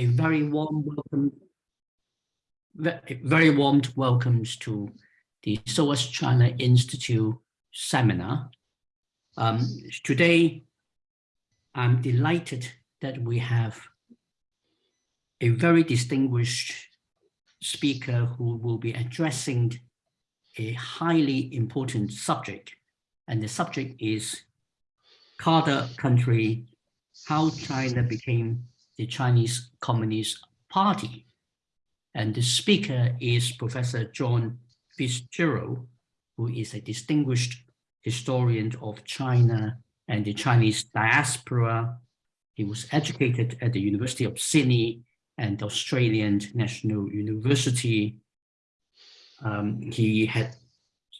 a very warm welcome, very warm welcomes to the SOAS China Institute seminar. Um, today, I'm delighted that we have a very distinguished speaker who will be addressing a highly important subject. And the subject is Cadre country, how China became the Chinese Communist Party. And the speaker is Professor John Fitzgerald, who is a distinguished historian of China and the Chinese diaspora. He was educated at the University of Sydney and the Australian National University. Um, he had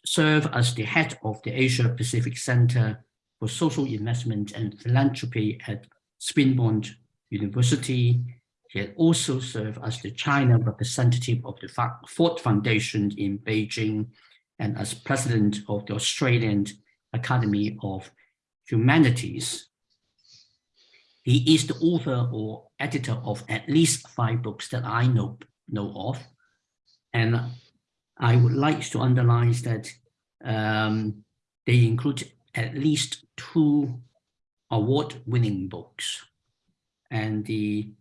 served as the head of the Asia Pacific Center for Social Investment and Philanthropy at Swinburne University. He had also served as the China representative of the Ford Foundation in Beijing and as president of the Australian Academy of Humanities. He is the author or editor of at least five books that I know, know of. And I would like to underline that um, they include at least two award-winning books. And the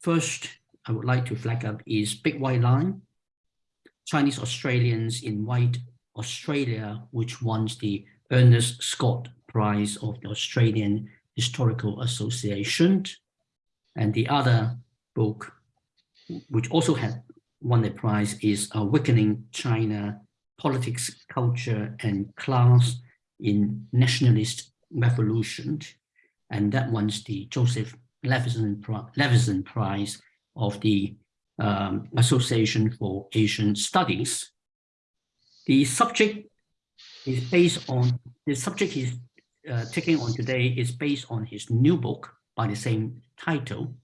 first I would like to flag up is Big White Lie, Chinese Australians in White Australia, which won the Ernest Scott Prize of the Australian Historical Association. And the other book, which also had won the prize, is uh, Awakening China, Politics, Culture, and Class in Nationalist Revolution. And that one's the Joseph Levenson, Prize of the um, Association for Asian Studies. The subject is based on, the subject he's uh, taking on today is based on his new book by the same title.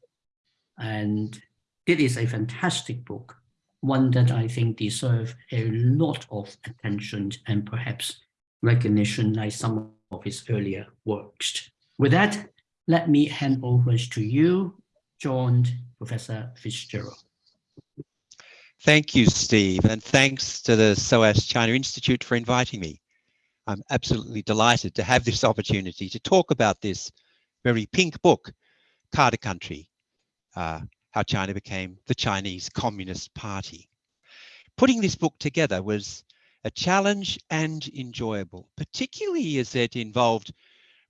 And it is a fantastic book, one that I think deserves a lot of attention and perhaps recognition like some of his earlier works. With that, let me hand over to you, John Professor Fitzgerald. Thank you, Steve, and thanks to the SOAS China Institute for inviting me. I'm absolutely delighted to have this opportunity to talk about this very pink book, Cadre Country, uh, How China Became the Chinese Communist Party. Putting this book together was a challenge and enjoyable, particularly as it involved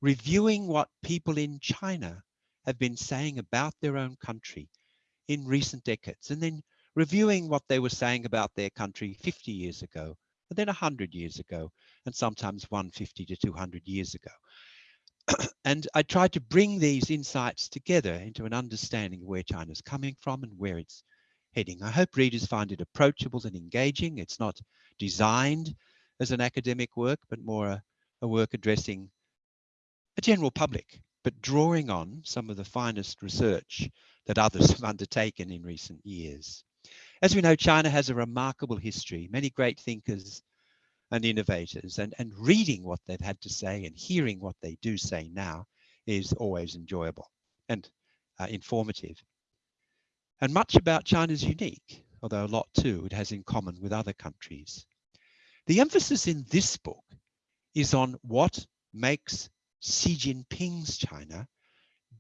reviewing what people in China have been saying about their own country in recent decades, and then reviewing what they were saying about their country 50 years ago, and then 100 years ago, and sometimes 150 to 200 years ago. and I tried to bring these insights together into an understanding of where China's coming from and where it's heading. I hope readers find it approachable and engaging. It's not designed as an academic work, but more a, a work addressing a general public, but drawing on some of the finest research that others have undertaken in recent years. As we know, China has a remarkable history, many great thinkers and innovators, and, and reading what they've had to say and hearing what they do say now is always enjoyable and uh, informative. And much about China is unique, although a lot too it has in common with other countries. The emphasis in this book is on what makes Xi Jinping's China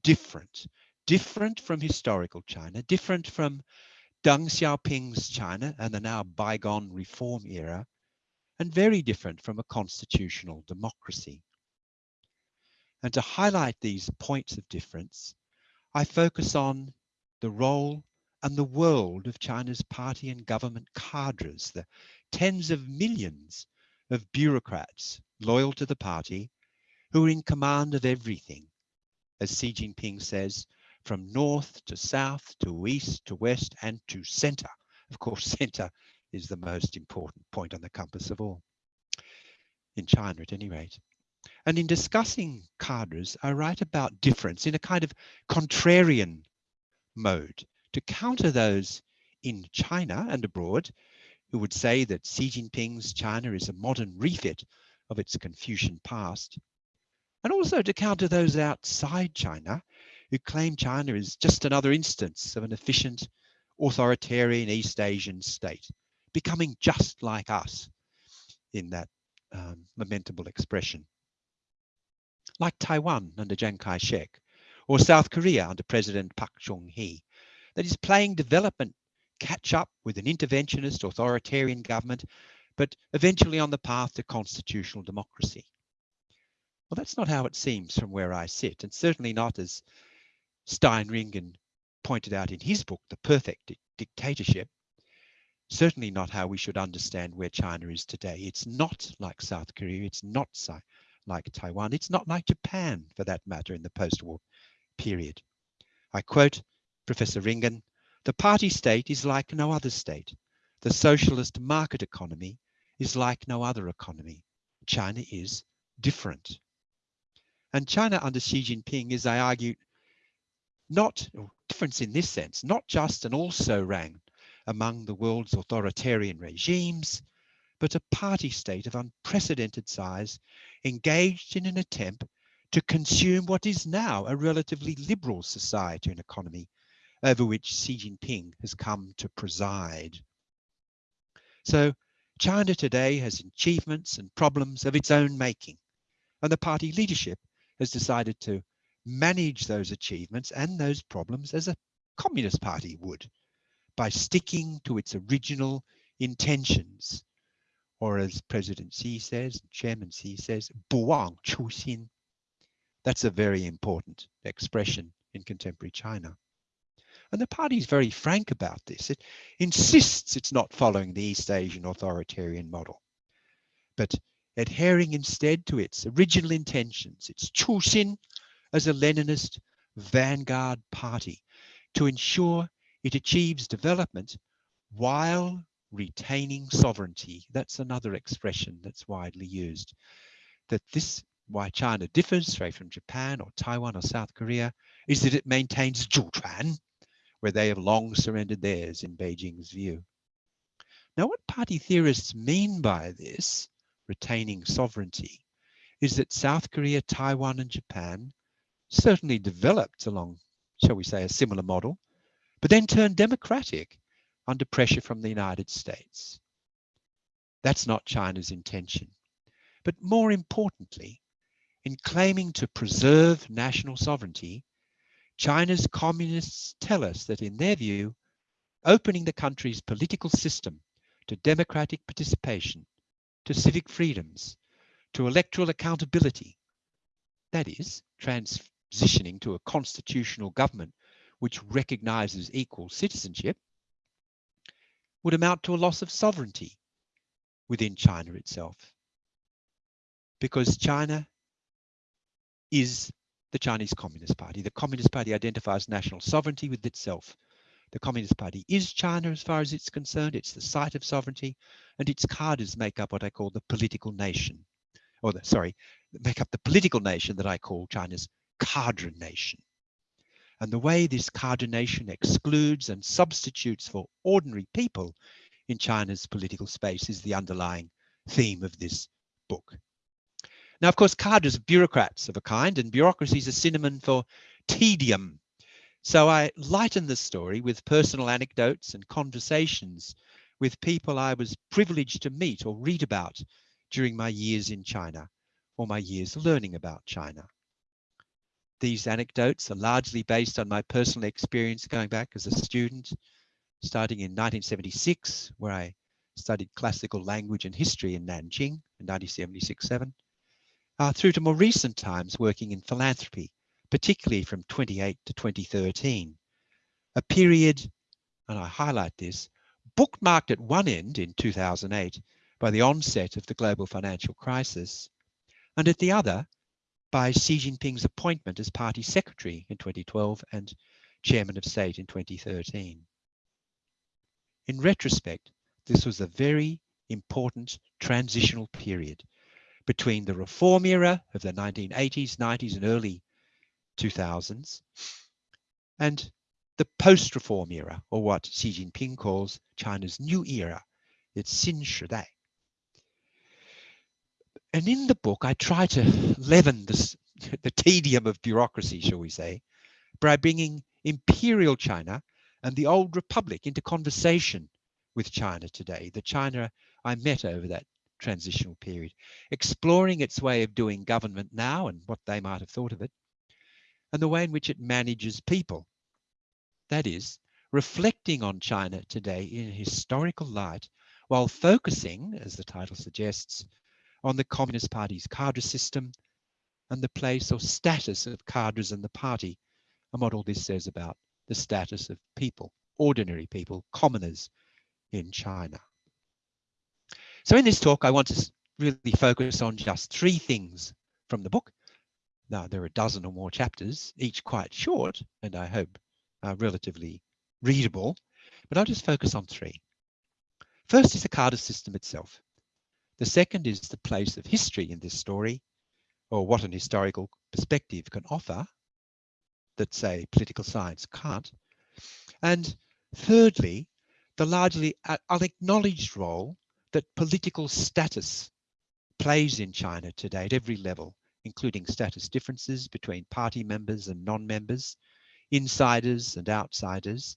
different, different from historical China, different from Deng Xiaoping's China and the now bygone reform era, and very different from a constitutional democracy. And to highlight these points of difference, I focus on the role and the world of China's party and government cadres, the tens of millions of bureaucrats loyal to the party who are in command of everything. As Xi Jinping says, from north to south to east to west and to center. Of course, center is the most important point on the compass of all, in China at any rate. And in discussing cadres, I write about difference in a kind of contrarian mode to counter those in China and abroad who would say that Xi Jinping's China is a modern refit of its Confucian past and also to counter those outside China who claim China is just another instance of an efficient authoritarian East Asian state, becoming just like us in that um, lamentable expression. Like Taiwan under Chiang Kai-shek, or South Korea under President Park Chung-hee, that is playing development catch up with an interventionist authoritarian government, but eventually on the path to constitutional democracy. Well, that's not how it seems from where I sit, and certainly not as Stein Ringen pointed out in his book, The Perfect Di Dictatorship. Certainly not how we should understand where China is today. It's not like South Korea. It's not like Taiwan. It's not like Japan, for that matter, in the post-war period. I quote Professor Ringen, the party state is like no other state. The socialist market economy is like no other economy. China is different. And China under Xi Jinping is, I argue, not difference in this sense, not just an also ran among the world's authoritarian regimes, but a party state of unprecedented size engaged in an attempt to consume what is now a relatively liberal society and economy over which Xi Jinping has come to preside. So China today has achievements and problems of its own making, and the party leadership has decided to manage those achievements and those problems as a Communist Party would by sticking to its original intentions. Or as President Xi says, Chairman Xi says, Buwang Chuxin. That's a very important expression in contemporary China. And the party is very frank about this. It insists it's not following the East Asian authoritarian model, but adhering instead to its original intentions, its 初心 as a Leninist vanguard party to ensure it achieves development while retaining sovereignty. That's another expression that's widely used. That this, why China differs, say, from Japan or Taiwan or South Korea, is that it maintains Zhuquan, where they have long surrendered theirs in Beijing's view. Now, what party theorists mean by this, retaining sovereignty, is that South Korea, Taiwan, and Japan certainly developed along, shall we say, a similar model, but then turned democratic under pressure from the United States. That's not China's intention. But more importantly, in claiming to preserve national sovereignty, China's communists tell us that in their view, opening the country's political system to democratic participation, to civic freedoms, to electoral accountability, that is, transitioning to a constitutional government which recognizes equal citizenship, would amount to a loss of sovereignty within China itself. Because China is the Chinese Communist Party. The Communist Party identifies national sovereignty with itself. The Communist Party is China as far as it's concerned. It's the site of sovereignty and its cadres make up what I call the political nation. Or the, sorry, make up the political nation that I call China's cadre nation. And the way this cadre nation excludes and substitutes for ordinary people in China's political space is the underlying theme of this book. Now, of course, cadres are bureaucrats of a kind, and bureaucracy is a synonym for tedium. So I lighten the story with personal anecdotes and conversations with people I was privileged to meet or read about during my years in China or my years learning about China. These anecdotes are largely based on my personal experience going back as a student, starting in 1976, where I studied classical language and history in Nanjing in 1976-7, uh, through to more recent times working in philanthropy, particularly from 28 to 2013, a period, and I highlight this, bookmarked at one end in 2008 by the onset of the global financial crisis, and at the other by Xi Jinping's appointment as party secretary in 2012 and chairman of state in 2013. In retrospect, this was a very important transitional period between the reform era of the 1980s, 90s and early 2000s and the post-reform era, or what Xi Jinping calls China's new era, its Xin Shidai. And in the book, I try to leaven this, the tedium of bureaucracy, shall we say, by bringing imperial China and the old republic into conversation with China today, the China I met over that transitional period, exploring its way of doing government now and what they might have thought of it, and the way in which it manages people. That is, reflecting on China today in a historical light while focusing, as the title suggests, on the Communist Party's cadre system and the place or status of cadres in the party and what all this says about the status of people, ordinary people, commoners in China. So in this talk, I want to really focus on just three things from the book. Now, there are a dozen or more chapters, each quite short, and I hope uh, relatively readable, but I'll just focus on three. First is the cadre system itself. The second is the place of history in this story, or what an historical perspective can offer that, say, political science can't. And thirdly, the largely unacknowledged role that political status plays in China today at every level, including status differences between party members and non-members, insiders and outsiders,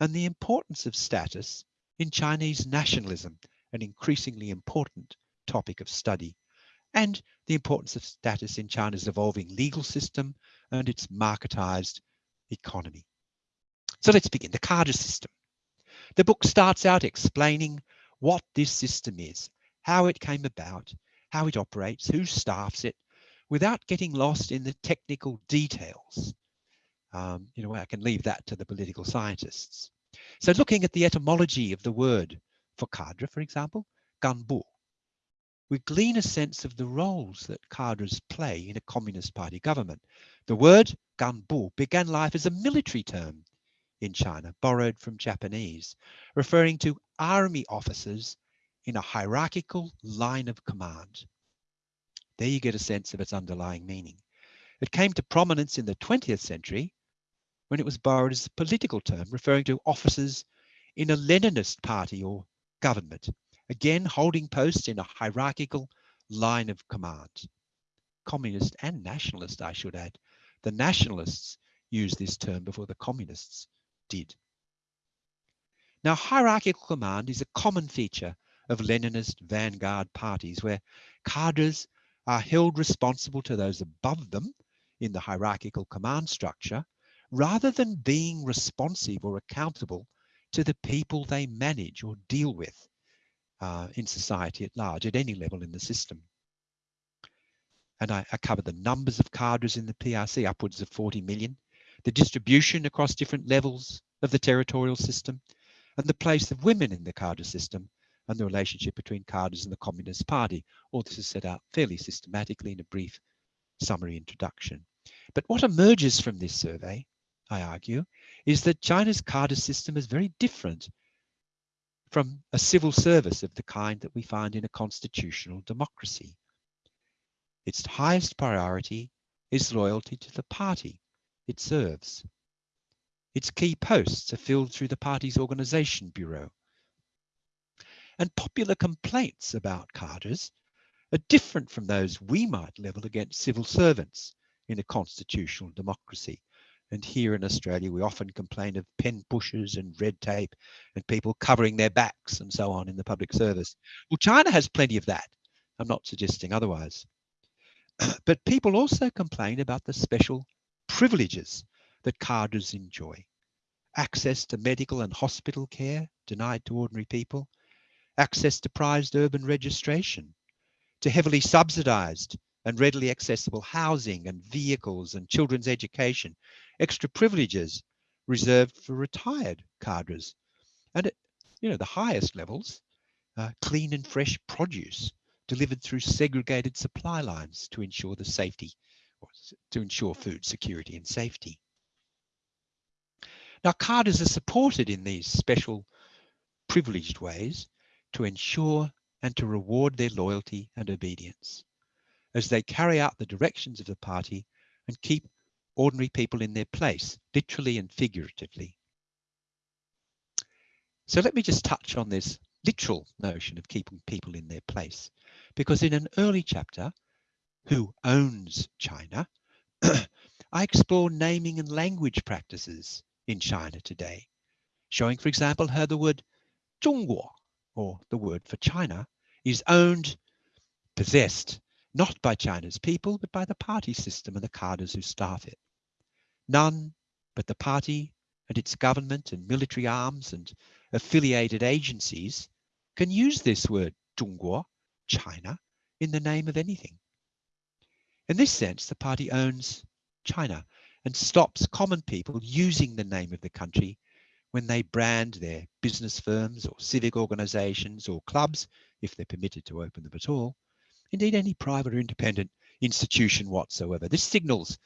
and the importance of status in Chinese nationalism, an increasingly important topic of study, and the importance of status in China's evolving legal system and its marketized economy. So let's begin, the cadre system. The book starts out explaining what this system is, how it came about, how it operates, who staffs it, without getting lost in the technical details. Um, you know, I can leave that to the political scientists. So looking at the etymology of the word for cadre, for example, ganbu, we glean a sense of the roles that cadres play in a Communist Party government. The word ganbu began life as a military term in China, borrowed from Japanese, referring to army officers in a hierarchical line of command. There you get a sense of its underlying meaning. It came to prominence in the 20th century when it was borrowed as a political term, referring to officers in a Leninist party or government, again holding posts in a hierarchical line of command. Communist and nationalist, I should add. The nationalists used this term before the communists did. Now, hierarchical command is a common feature of Leninist vanguard parties where cadres are held responsible to those above them in the hierarchical command structure rather than being responsive or accountable to the people they manage or deal with uh, in society at large at any level in the system. And I, I the numbers of cadres in the PRC, upwards of 40 million, the distribution across different levels of the territorial system, and the place of women in the cadre system and the relationship between cadres and the Communist Party. All this is set out fairly systematically in a brief summary introduction. But what emerges from this survey, I argue, is that China's cadre system is very different from a civil service of the kind that we find in a constitutional democracy. Its highest priority is loyalty to the party it serves. Its key posts are filled through the party's organisation bureau. And popular complaints about cadres are different from those we might level against civil servants in a constitutional democracy. And here in Australia, we often complain of pen pushers and red tape and people covering their backs and so on in the public service. Well, China has plenty of that. I'm not suggesting otherwise. but people also complain about the special privileges that cadres enjoy. Access to medical and hospital care denied to ordinary people, access to prized urban registration, to heavily subsidized and readily accessible housing and vehicles and children's education, extra privileges reserved for retired cadres. And at you know, the highest levels, uh, clean and fresh produce delivered through segregated supply lines to ensure the safety to ensure food security and safety. Now, cadres are supported in these special privileged ways to ensure and to reward their loyalty and obedience as they carry out the directions of the party and keep ordinary people in their place, literally and figuratively. So let me just touch on this literal notion of keeping people in their place, because in an early chapter, who owns China, I explore naming and language practices in China today, showing, for example, how the word 中国, or the word for China, is owned, possessed, not by China's people, but by the party system and the cadres who staff it. None but the party and its government and military arms and affiliated agencies can use this word 中国, China, in the name of anything. In this sense, the party owns China and stops common people using the name of the country when they brand their business firms or civic organizations or clubs, if they're permitted to open them at all, indeed any private or independent institution whatsoever. This signals,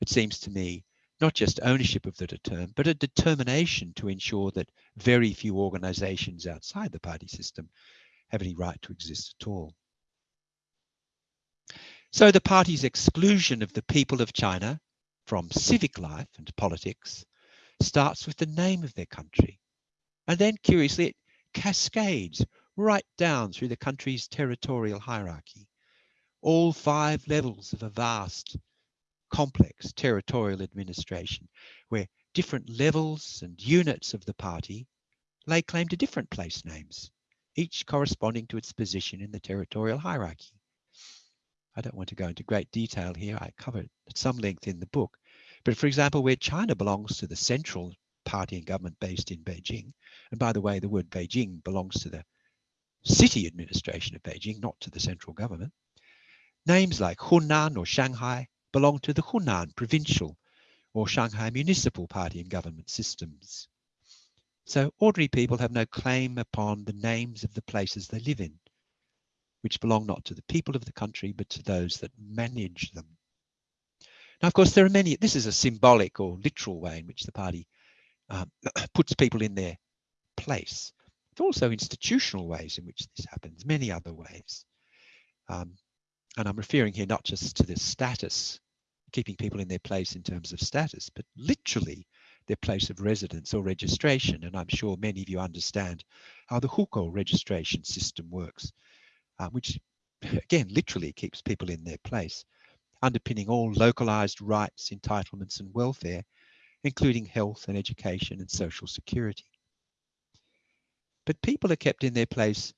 it seems to me, not just ownership of the term, but a determination to ensure that very few organizations outside the party system have any right to exist at all. So the party's exclusion of the people of China from civic life and politics starts with the name of their country. And then curiously, it cascades right down through the country's territorial hierarchy. All five levels of a vast, complex territorial administration where different levels and units of the party lay claim to different place names, each corresponding to its position in the territorial hierarchy. I don't want to go into great detail here. I cover it at some length in the book. But for example, where China belongs to the central party and government based in Beijing, and by the way, the word Beijing belongs to the city administration of Beijing, not to the central government. Names like Hunan or Shanghai belong to the Hunan provincial or Shanghai municipal party and government systems. So ordinary people have no claim upon the names of the places they live in which belong not to the people of the country, but to those that manage them. Now, of course, there are many, this is a symbolic or literal way in which the party um, puts people in their place. There are also institutional ways in which this happens, many other ways. Um, and I'm referring here not just to the status, keeping people in their place in terms of status, but literally their place of residence or registration. And I'm sure many of you understand how the hukou registration system works uh, which again literally keeps people in their place, underpinning all localized rights, entitlements and welfare, including health and education and social security. But people are kept in their place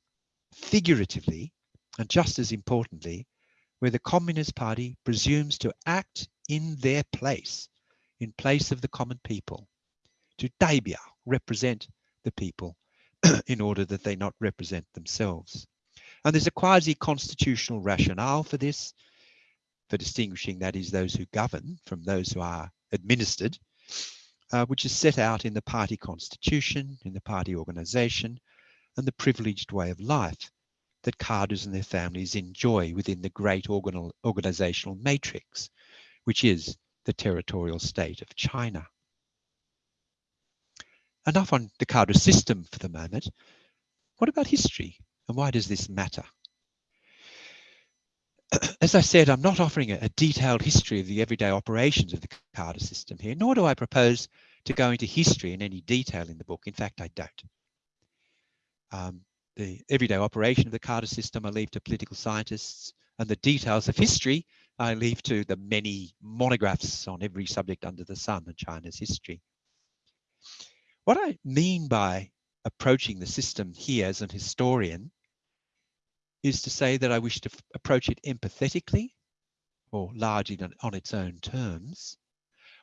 figuratively and just as importantly, where the Communist Party presumes to act in their place, in place of the common people, to 代表, represent the people in order that they not represent themselves. And there's a quasi-constitutional rationale for this, for distinguishing, that is, those who govern from those who are administered, uh, which is set out in the party constitution, in the party organization, and the privileged way of life that cadres and their families enjoy within the great organ organizational matrix, which is the territorial state of China. Enough on the cadre system for the moment. What about history? And why does this matter? As I said, I'm not offering a, a, detailed history of the everyday operations of the cadre system here, nor do I propose to go into history in any detail in the book. In fact, I don't. Um, the everyday operation of the cadre system I leave to political scientists, and the details of history I leave to the many monographs on every subject under the sun in China's history. What I mean by approaching the system here as an historian is to say that I wish to approach it empathetically or largely on its own terms,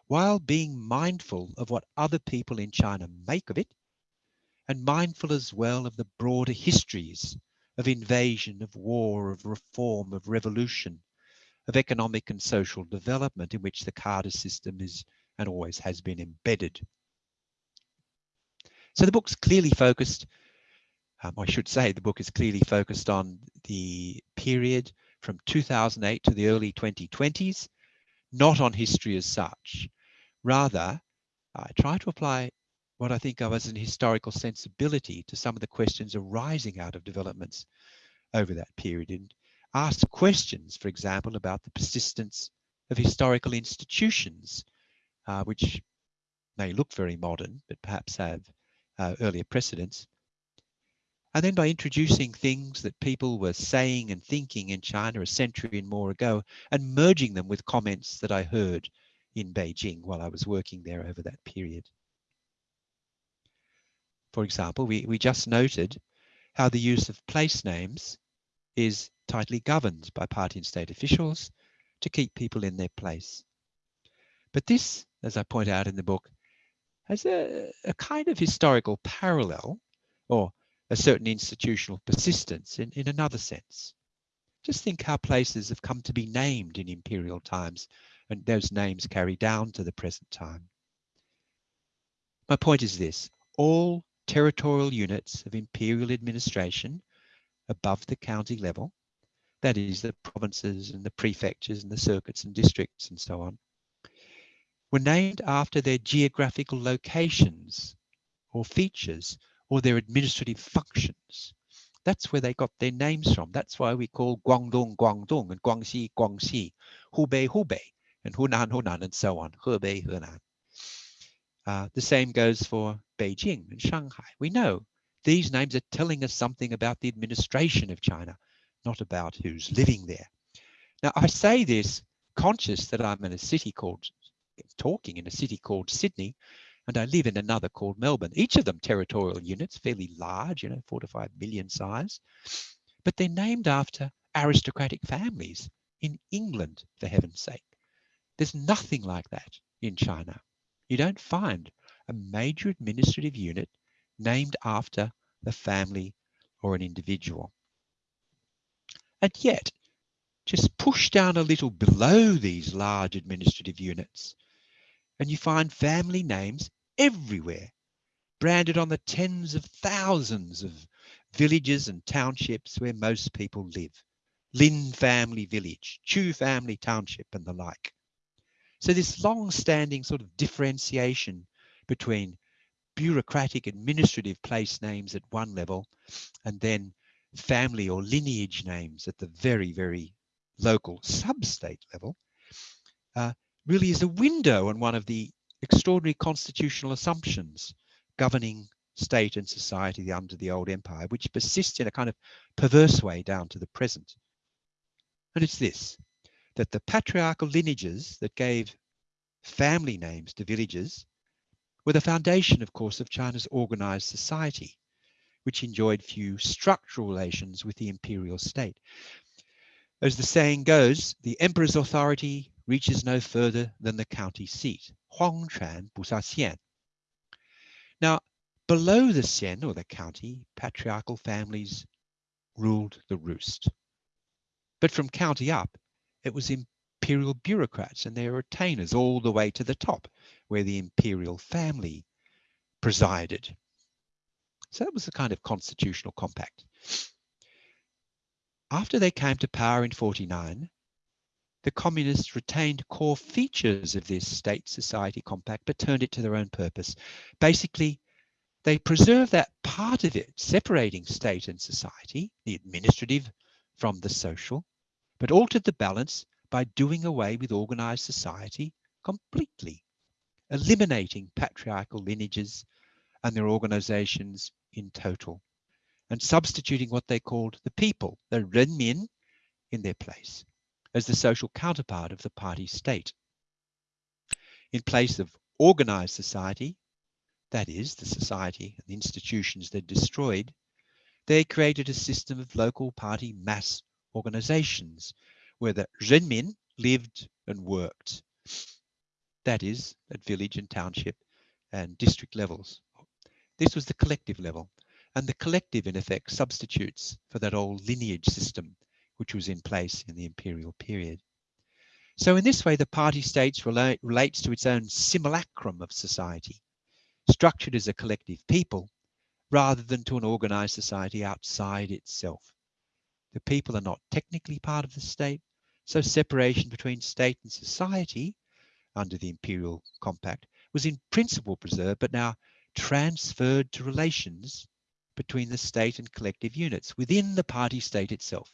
while being mindful of what other people in China make of it, and mindful as well of the broader histories of invasion, of war, of reform, of revolution, of economic and social development in which the cadre system is and always has been embedded. So the book's clearly focused um, I should say the book is clearly focused on the period from 2008 to the early 2020s, not on history as such. Rather, I try to apply what I think of as an historical sensibility to some of the questions arising out of developments over that period and ask questions, for example, about the persistence of historical institutions, uh, which may look very modern, but perhaps have uh, earlier precedents, and then by introducing things that people were saying and thinking in China a century and more ago and merging them with comments that I heard in Beijing while I was working there over that period. For example, we, we just noted how the use of place names is tightly governed by party and state officials to keep people in their place. But this, as I point out in the book, has a, a kind of historical parallel or a certain institutional persistence in, in another sense. Just think how places have come to be named in imperial times and those names carry down to the present time. My point is this, all territorial units of imperial administration above the county level, that is the provinces and the prefectures and the circuits and districts and so on, were named after their geographical locations or features or their administrative functions. That's where they got their names from. That's why we call Guangdong, Guangdong, and Guangxi, Guangxi, Hubei, Hubei, and Hunan, Hunan, and so on, Hebei, Hunan. Uh, the same goes for Beijing and Shanghai. We know these names are telling us something about the administration of China, not about who's living there. Now, I say this conscious that I'm in a city called, talking in a city called Sydney, and I live in another called Melbourne. Each of them territorial units, fairly large, you know, four to five million size, but they're named after aristocratic families in England, for heaven's sake. There's nothing like that in China. You don't find a major administrative unit named after a family or an individual. And yet, just push down a little below these large administrative units, and you find family names everywhere, branded on the tens of thousands of villages and townships where most people live. Lin family village, Chu family township, and the like. So this long-standing sort of differentiation between bureaucratic administrative place names at one level and then family or lineage names at the very, very local sub-state level uh, really is a window on one of the extraordinary constitutional assumptions governing state and society under the old empire, which persists in a kind of perverse way down to the present. And it's this, that the patriarchal lineages that gave family names to villages were the foundation, of course, of China's organized society, which enjoyed few structural relations with the imperial state. As the saying goes, the emperor's authority reaches no further than the county seat, Huangquan Buxia Xian. Now, below the Xian or the county, patriarchal families ruled the roost. But from county up, it was imperial bureaucrats and their retainers all the way to the top, where the imperial family presided. So that was the kind of constitutional compact. After they came to power in 49, the communists retained core features of this state society compact, but turned it to their own purpose. Basically, they preserved that part of it, separating state and society, the administrative from the social, but altered the balance by doing away with organized society completely, eliminating patriarchal lineages and their organizations in total and substituting what they called the people, the renmin, in their place as the social counterpart of the party state. In place of organized society, that is, the society and the institutions they destroyed, they created a system of local party mass organizations where the renmin lived and worked. That is, at village and township and district levels. This was the collective level. And the collective, in effect, substitutes for that old lineage system which was in place in the imperial period. So in this way, the party states relate, relates to its own simulacrum of society, structured as a collective people, rather than to an organized society outside itself. The people are not technically part of the state, so separation between state and society under the imperial compact was in principle preserved, but now transferred to relations between the state and collective units within the party state itself.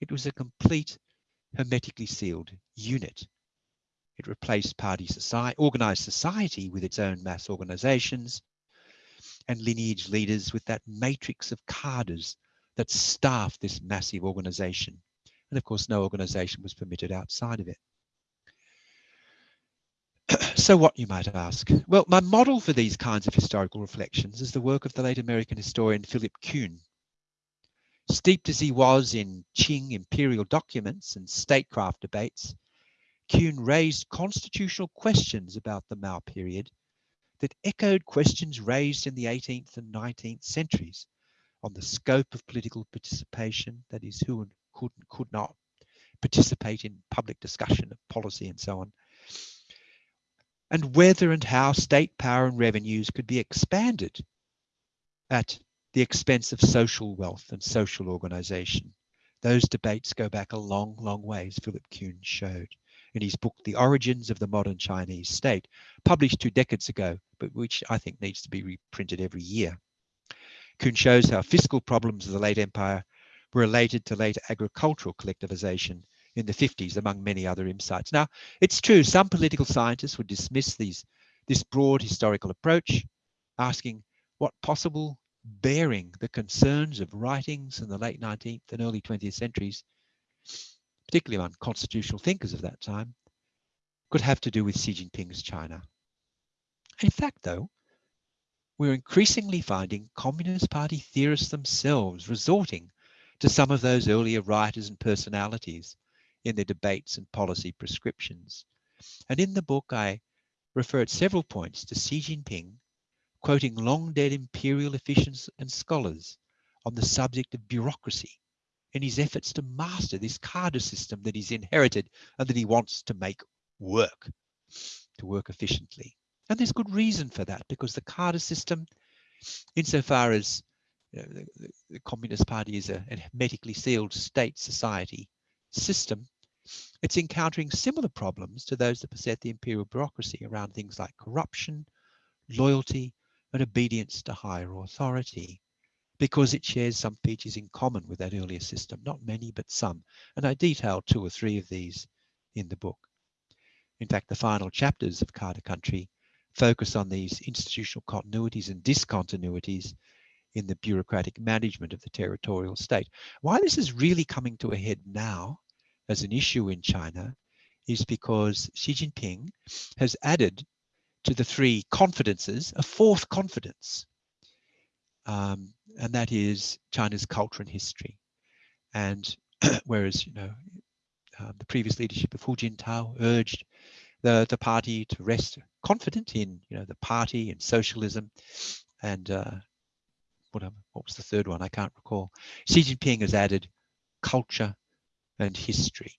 It was a complete hermetically sealed unit. It replaced party society, organized society with its own mass organizations and lineage leaders with that matrix of cadres that staffed this massive organization. And of course, no organization was permitted outside of it. So what, you might ask? Well, my model for these kinds of historical reflections is the work of the late American historian Philip Kuhn. Steeped as he was in Qing imperial documents and statecraft debates, Kuhn raised constitutional questions about the Mao period that echoed questions raised in the 18th and 19th centuries on the scope of political participation, that is, who could and could not participate in public discussion of policy and so on, and whether and how state power and revenues could be expanded at the expense of social wealth and social organization. Those debates go back a long, long ways, Philip Kuhn showed in his book, The Origins of the Modern Chinese State, published two decades ago, but which I think needs to be reprinted every year. Kuhn shows how fiscal problems of the late empire were related to later agricultural collectivization in the 50s, among many other insights. Now, it's true, some political scientists would dismiss these, this broad historical approach, asking what possible bearing the concerns of writings in the late 19th and early 20th centuries, particularly among constitutional thinkers of that time, could have to do with Xi Jinping's China. In fact, though, we're increasingly finding Communist Party theorists themselves resorting to some of those earlier writers and personalities in their debates and policy prescriptions. And in the book, I refer at several points to Xi Jinping quoting long dead imperial officials and scholars on the subject of bureaucracy in his efforts to master this cadre system that he's inherited and that he wants to make work, to work efficiently. And there's good reason for that because the cadre system, insofar as you know, the, the, Communist Party is a, a hermetically sealed state society system, it's encountering similar problems to those that beset the imperial bureaucracy around things like corruption, loyalty, and obedience to higher authority because it shares some features in common with that earlier system, not many, but some. And I detail two or three of these in the book. In fact, the final chapters of Cadre Country focus on these institutional continuities and discontinuities in the bureaucratic management of the territorial state. Why this is really coming to a head now as an issue in China is because Xi Jinping has added to the three confidences a fourth confidence, um, and that is China's culture and history. And whereas, you know, um, the previous leadership of Hu Jintao urged the, the party to rest confident in, you know, the party and socialism and uh, what, what was the third one? I can't recall. Xi Jinping has added culture and history.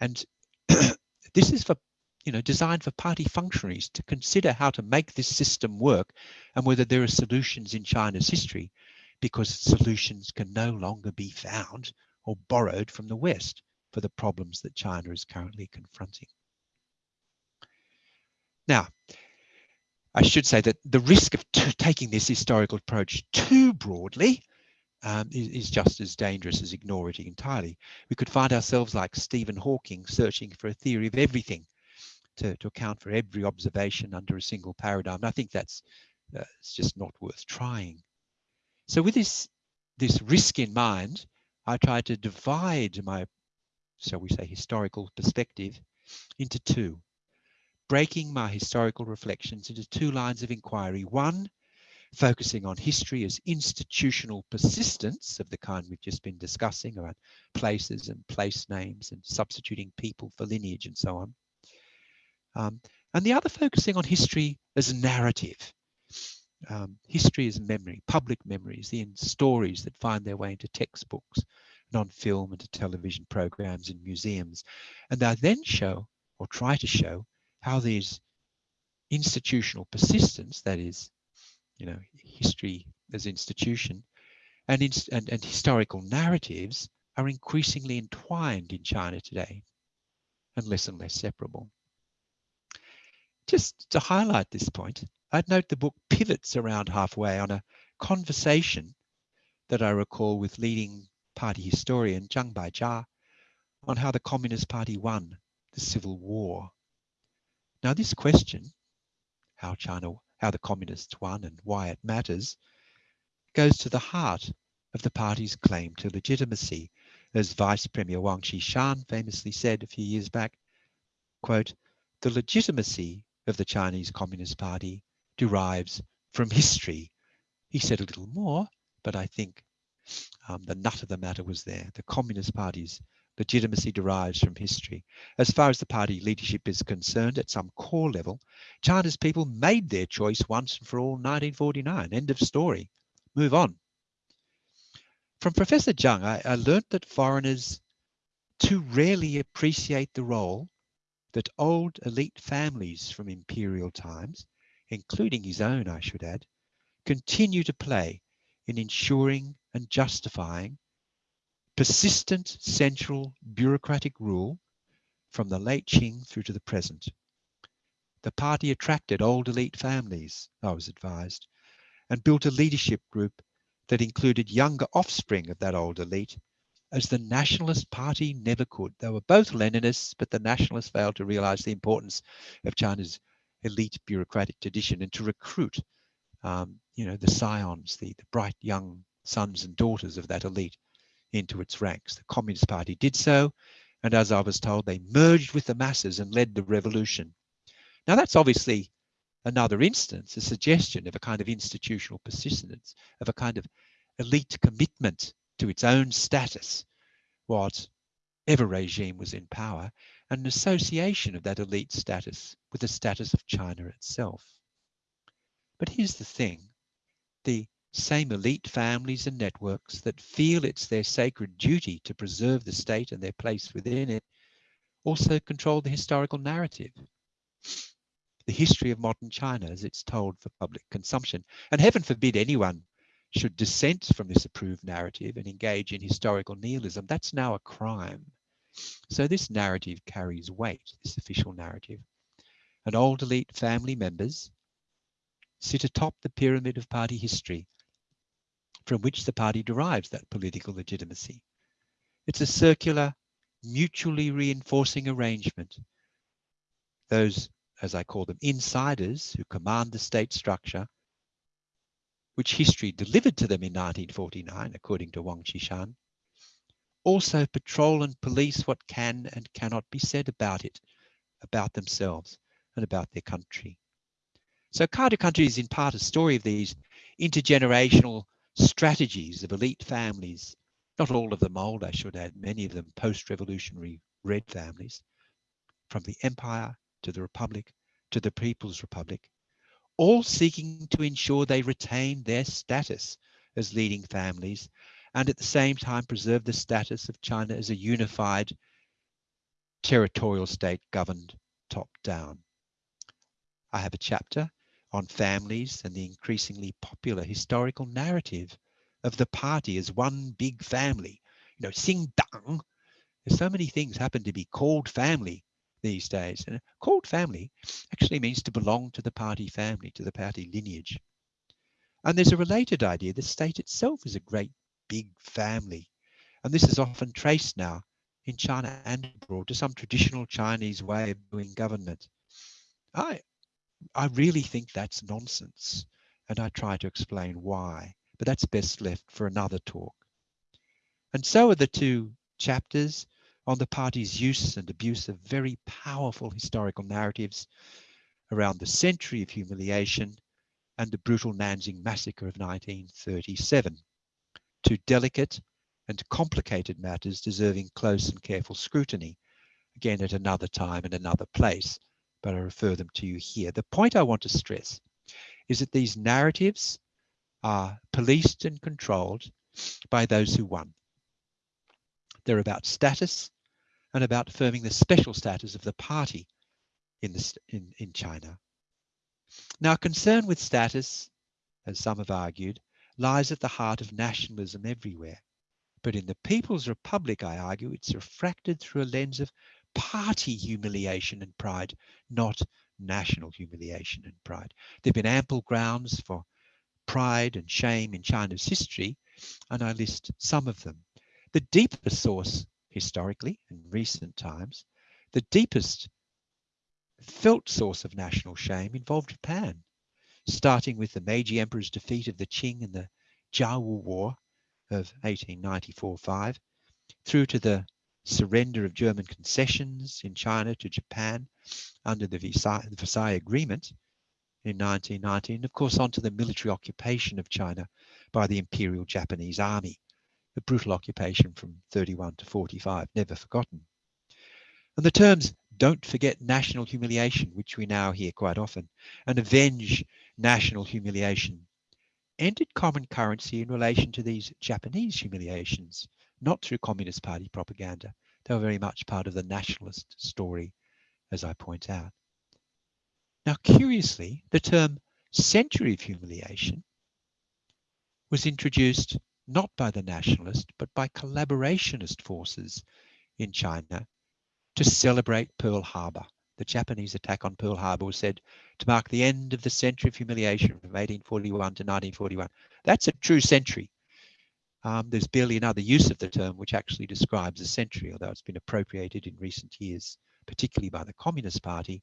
And this is for you know, designed for party functionaries to consider how to make this system work and whether there are solutions in China's history because solutions can no longer be found or borrowed from the West for the problems that China is currently confronting. Now, I should say that the risk of taking this historical approach too broadly um, is, is, just as dangerous as ignoring it entirely. We could find ourselves like Stephen Hawking searching for a theory of everything to, to account for every observation under a single paradigm. And I think that's uh, it's just not worth trying. So with this, this risk in mind, I tried to divide my, shall we say, historical perspective into two, breaking my historical reflections into two lines of inquiry. One, focusing on history as institutional persistence of the kind we've just been discussing around places and place names and substituting people for lineage and so on. Um, and the other focusing on history as a narrative. Um, history is memory, public memories, the stories that find their way into textbooks and on film and to television programs in museums. And I then show or try to show how these institutional persistence, that is, you know, history as institution and, and, and historical narratives are increasingly entwined in China today and less and less separable. Just to highlight this point, I'd note the book pivots around halfway on a conversation that I recall with leading party historian Zhang Baijia on how the Communist Party won the Civil War. Now this question, how China, how the communists won and why it matters, goes to the heart of the party's claim to legitimacy. As Vice Premier Wang Qishan famously said a few years back, quote, the legitimacy of the Chinese Communist Party derives from history. He said a little more, but I think um, the nut of the matter was there. The Communist Party's legitimacy derives from history. As far as the party leadership is concerned, at some core level, China's people made their choice once and for all 1949. End of story. Move on. From Professor Zhang, I, I learnt that foreigners too rarely appreciate the role that old elite families from imperial times, including his own, I should add, continue to play in ensuring and justifying persistent central bureaucratic rule from the late Qing through to the present. The party attracted old elite families, I was advised, and built a leadership group that included younger offspring of that old elite as the Nationalist Party never could. They were both Leninists, but the Nationalists failed to realize the importance of China's elite bureaucratic tradition and to recruit, um, you know, the scions, the, the bright young sons and daughters of that elite into its ranks. The Communist Party did so, and as I was told, they merged with the masses and led the revolution. Now that's obviously another instance, a suggestion of a kind of institutional persistence, of a kind of elite commitment to its own status, whatever regime was in power, and an association of that elite status with the status of China itself. But here's the thing, the same elite families and networks that feel it's their sacred duty to preserve the state and their place within it also control the historical narrative. The history of modern China as it's told for public consumption. And heaven forbid anyone should dissent from this approved narrative and engage in historical nihilism. That's now a crime. So this narrative carries weight, this official narrative. And old elite family members sit atop the pyramid of party history from which the party derives that political legitimacy. It's a circular, mutually reinforcing arrangement. Those, as I call them, insiders who command the state structure, which history delivered to them in 1949, according to Wang Qishan, also patrol and police what can and cannot be said about it, about themselves and about their country. So Cadre Country is in part a story of these intergenerational strategies of elite families, not all of them old, I should add, many of them post-revolutionary red families, from the empire to the republic to the People's Republic, all seeking to ensure they retain their status as leading families and at the same time preserve the status of China as a unified territorial state governed top down. I have a chapter on families and the increasingly popular historical narrative of the party as one big family. You know, Xing Dang. There's so many things happen to be called family these days. And called family actually means to belong to the party family, to the party lineage. And there's a related idea. The state itself is a great big family. And this is often traced now in China and abroad to some traditional Chinese way of doing government. I, I really think that's nonsense. And I try to explain why, but that's best left for another talk. And so are the two chapters on the party's use and abuse of very powerful historical narratives around the century of humiliation and the brutal Nanjing massacre of 1937. Two delicate and complicated matters deserving close and careful scrutiny, again at another time and another place but I refer them to you here. The point I want to stress is that these narratives are policed and controlled by those who won. They're about status and about affirming the special status of the party in, the, in, in China. Now, concern with status, as some have argued, lies at the heart of nationalism everywhere. But in the People's Republic, I argue, it's refracted through a lens of party humiliation and pride, not national humiliation and pride. There have been ample grounds for pride and shame in China's history, and I list some of them. The deepest source historically in recent times, the deepest felt source of national shame involved Japan, starting with the Meiji Emperor's defeat of the Qing in the Jiawu War of 1894-5, through to the surrender of German concessions in China to Japan under the Versailles, the Versailles Agreement in 1919, and of course, onto the military occupation of China by the Imperial Japanese Army, a brutal occupation from 31 to 45, never forgotten. And the terms don't forget national humiliation, which we now hear quite often, and avenge national humiliation, entered common currency in relation to these Japanese humiliations, not through Communist Party propaganda. They were very much part of the nationalist story, as I point out. Now, curiously, the term century of humiliation was introduced not by the nationalist, but by collaborationist forces in China to celebrate Pearl Harbor. The Japanese attack on Pearl Harbor was said to mark the end of the century of humiliation from 1841 to 1941. That's a true century. Um, there's barely another use of the term which actually describes a century, although it's been appropriated in recent years, particularly by the Communist Party,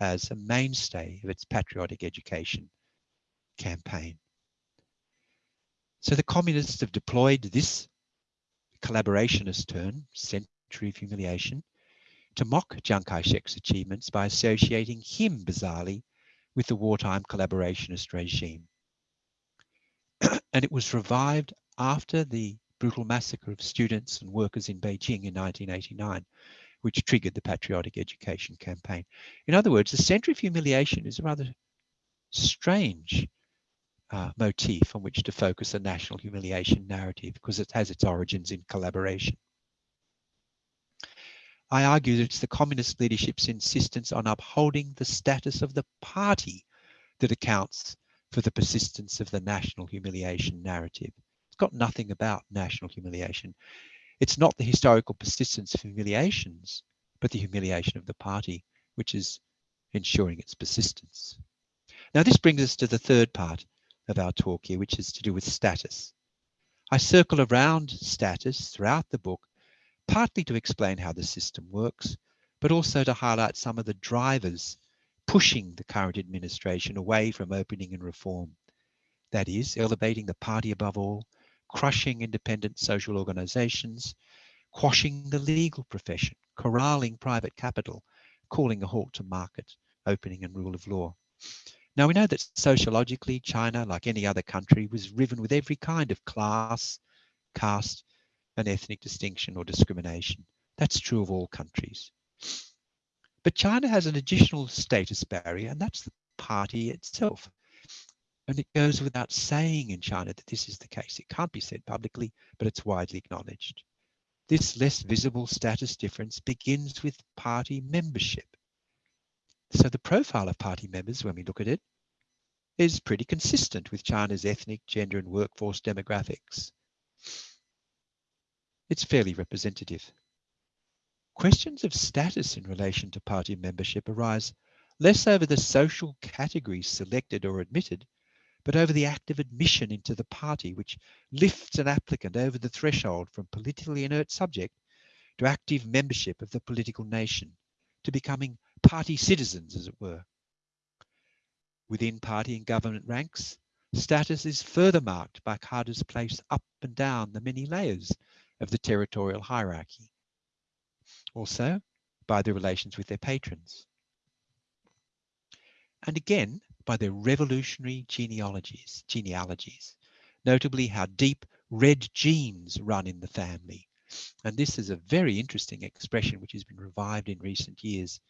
as a mainstay of its patriotic education campaign. So the communists have deployed this collaborationist term, century of humiliation, to mock Chiang Kai-shek's achievements by associating him, bizarrely, with the wartime collaborationist regime. and it was revived after the brutal massacre of students and workers in Beijing in 1989, which triggered the patriotic education campaign. In other words, the century of humiliation is a rather strange uh, motif on which to focus a national humiliation narrative because it has its origins in collaboration. I argue that it's the communist leadership's insistence on upholding the status of the party that accounts for the persistence of the national humiliation narrative. It's got nothing about national humiliation. It's not the historical persistence of humiliations, but the humiliation of the party, which is ensuring its persistence. Now, this brings us to the third part of our talk here, which is to do with status. I circle around status throughout the book partly to explain how the system works, but also to highlight some of the drivers pushing the current administration away from opening and reform. That is, elevating the party above all, crushing independent social organizations, quashing the legal profession, corralling private capital, calling a halt to market opening and rule of law. Now we know that sociologically, China, like any other country, was riven with every kind of class, caste, and ethnic distinction or discrimination. That's true of all countries. But China has an additional status barrier, and that's the party itself. And it goes without saying in China that this is the case. It can't be said publicly, but it's widely acknowledged. This less visible status difference begins with party membership. So the profile of party members, when we look at it, is pretty consistent with China's ethnic, gender, and workforce demographics it's fairly representative. Questions of status in relation to party membership arise less over the social categories selected or admitted, but over the act of admission into the party, which lifts an applicant over the threshold from politically inert subject to active membership of the political nation, to becoming party citizens, as it were. Within party and government ranks, status is further marked by cadres placed up and down the many layers of the territorial hierarchy. Also, by their relations with their patrons. And again, by their revolutionary genealogies, genealogies, notably how deep red genes run in the family. And this is a very interesting expression which has been revived in recent years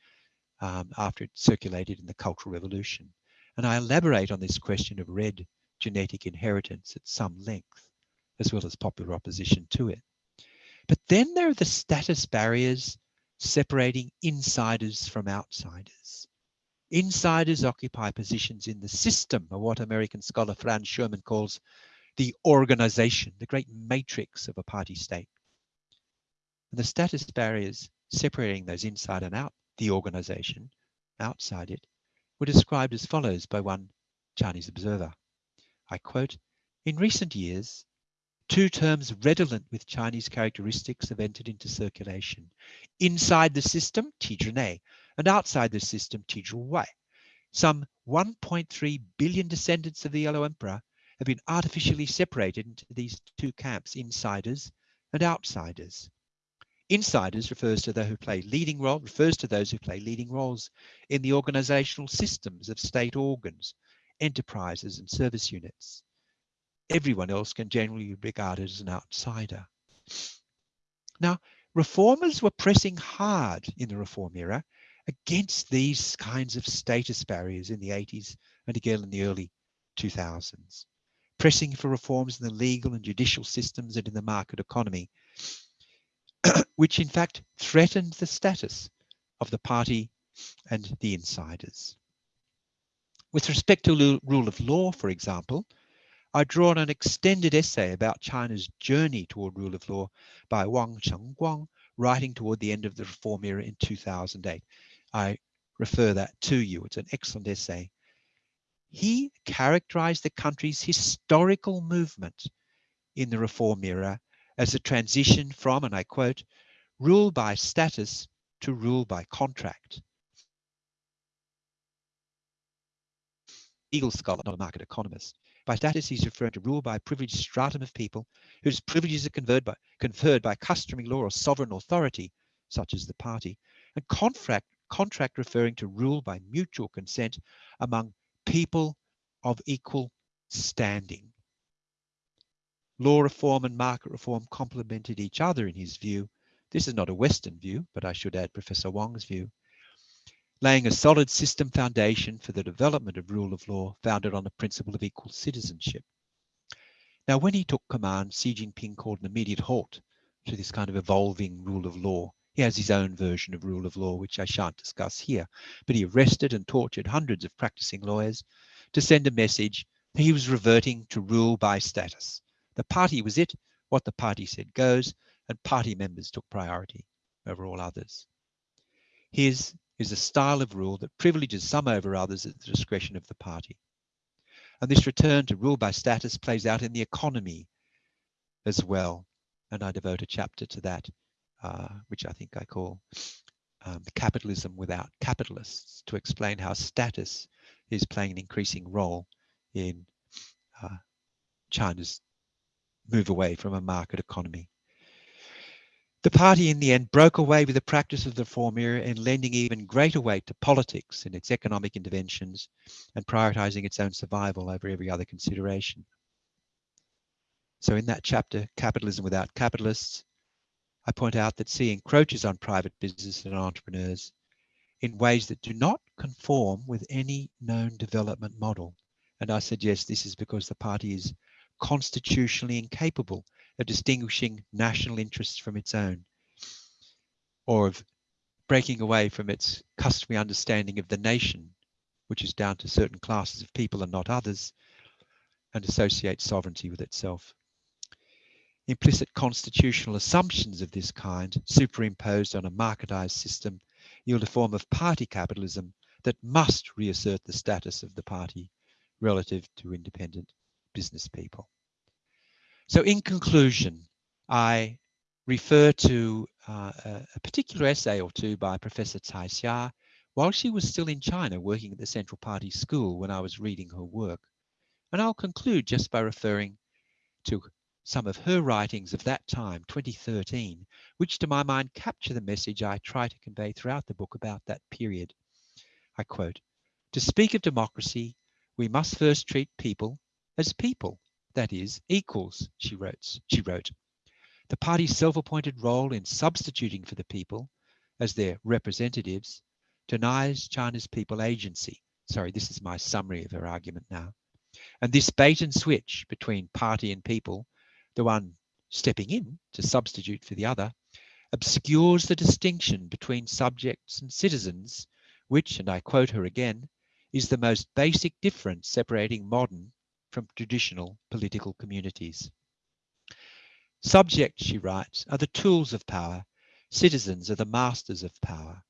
um, after it circulated in the Cultural Revolution. And I elaborate on this question of red genetic inheritance at some length, as well as popular opposition to it. But then there are the status barriers separating insiders from outsiders. Insiders occupy positions in the system of what American scholar Franz Schurmann calls the organization, the great matrix of a party state. And the status barriers separating those inside and out the organization, outside it, were described as follows by one Chinese observer. I quote, in recent years, Two terms redolent with Chinese characteristics have entered into circulation. Inside the system, Tizhinei, and outside the system, Tizhiwai. Some 1.3 billion descendants of the Yellow Emperor have been artificially separated into these two camps, insiders and outsiders. Insiders refers to those who play leading role, refers to those who play leading roles in the organizational systems of state organs, enterprises and service units. Everyone else can generally be regarded as an outsider. Now, reformers were pressing hard in the reform era against these kinds of status barriers in the 80s and again in the early 2000s, pressing for reforms in the legal and judicial systems and in the market economy which in fact threatened the status of the party and the insiders. With respect to rule of law, for example, I draw on an extended essay about China's journey toward rule of law by Wang Chenguang, writing toward the end of the reform era in 2008. I refer that to you. It's an excellent essay. He characterized the country's historical movement in the reform era as a transition from, and I quote, rule by status to rule by contract. Eagle scholar, not a market economist. By status, he's referring to rule by a privileged stratum of people whose privileges are conferred by, conferred by customary law or sovereign authority, such as the party, and contract, contract referring to rule by mutual consent among people of equal standing. Law reform and market reform complemented each other in his view. This is not a Western view, but I should add Professor Wang's view, laying a solid system foundation for the development of rule of law founded on the principle of equal citizenship. Now, when he took command, Xi Jinping called an immediate halt to this kind of evolving rule of law. He has his own version of rule of law, which I shan't discuss here, but he arrested and tortured hundreds of practicing lawyers to send a message that he was reverting to rule by status the party was it, what the party said goes, and party members took priority over all others. His is a style of rule that privileges some over others at the discretion of the party. And this return to rule by status plays out in the economy as well. And I devote a chapter to that, uh, which I think I call um, Capitalism Without Capitalists, to explain how status is playing an increasing role in uh, China's move away from a market economy. The party in the end broke away with the practice of the reform era and lending even greater weight to politics in its economic interventions and prioritizing its own survival over every other consideration. So in that chapter, Capitalism Without Capitalists, I point out that Xi encroaches on private business and entrepreneurs in ways that do not conform with any known development model. And I suggest this is because the party is constitutionally incapable of distinguishing national interests from its own or of breaking away from its customary understanding of the nation, which is down to certain classes of people and not others, and associates sovereignty with itself. Implicit constitutional assumptions of this kind, superimposed on a marketized system, yield a form of party capitalism that must reassert the status of the party relative to independent business people. So in conclusion, I refer to uh, a particular essay or two by Professor Cai Xia while she was still in China working at the Central Party School when I was reading her work. And I'll conclude just by referring to some of her writings of that time, 2013, which to my mind capture the message I try to convey throughout the book about that period. I quote, to speak of democracy, we must first treat people as people, that is, equals, she wrote. She wrote. The party's self-appointed role in substituting for the people as their representatives denies China's people agency. Sorry, this is my summary of her argument now. And this bait and switch between party and people, the one stepping in to substitute for the other, obscures the distinction between subjects and citizens, which, and I quote her again, is the most basic difference separating modern from traditional political communities. Subjects, she writes, are the tools of power. Citizens are the masters of power.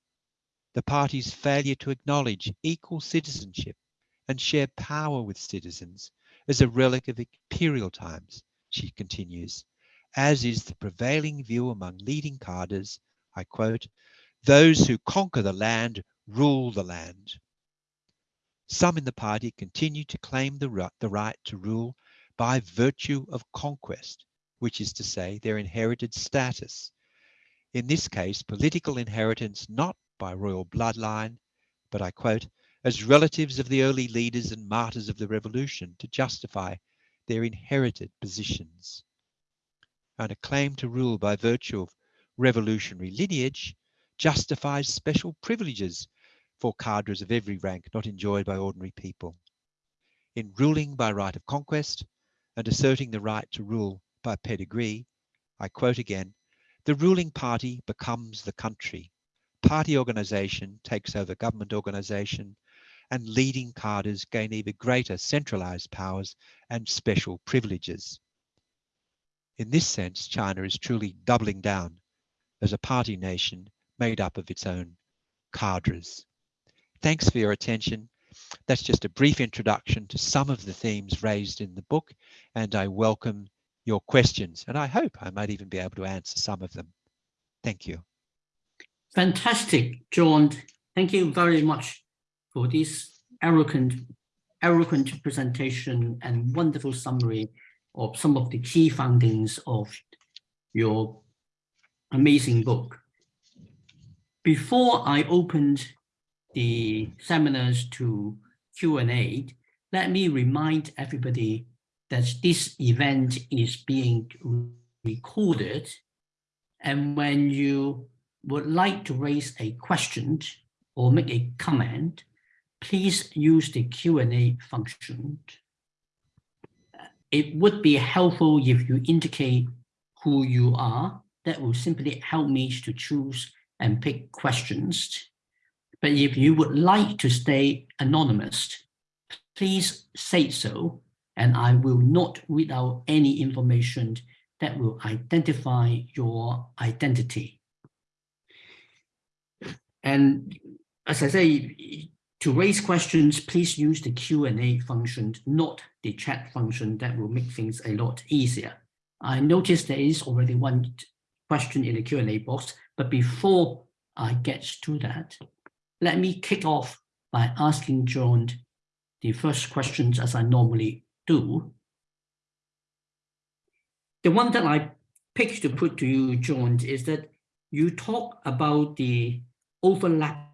The party's failure to acknowledge equal citizenship and share power with citizens is a relic of imperial times, she continues, as is the prevailing view among leading cadres, I quote, those who conquer the land rule the land. Some in the party continue to claim the, the right to rule by virtue of conquest, which is to say their inherited status. In this case, political inheritance not by royal bloodline, but I quote, as relatives of the early leaders and martyrs of the revolution to justify their inherited positions. And a claim to rule by virtue of revolutionary lineage justifies special privileges for cadres of every rank not enjoyed by ordinary people. In ruling by right of conquest and asserting the right to rule by pedigree, I quote again, the ruling party becomes the country. Party organization takes over government organization and leading cadres gain even greater centralized powers and special privileges. In this sense, China is truly doubling down as a party nation made up of its own cadres. Thanks for your attention. That's just a brief introduction to some of the themes raised in the book, and I welcome your questions, and I hope I might even be able to answer some of them. Thank you. Fantastic, John. Thank you very much for this eloquent, eloquent presentation and wonderful summary of some of the key findings of your amazing book. Before I opened the seminars to Q&A, let me remind everybody that this event is being recorded. And when you would like to raise a question or make a comment, please use the Q&A function. It would be helpful if you indicate who you are. That will simply help me to choose and pick questions. But if you would like to stay anonymous, please say so, and I will not read out any information that will identify your identity. And as I say, to raise questions, please use the Q&A function, not the chat function that will make things a lot easier. I noticed there is already one question in the Q&A box, but before I get to that, let me kick off by asking John the first questions as I normally do. The one that I picked to put to you, John, is that you talk about the overlap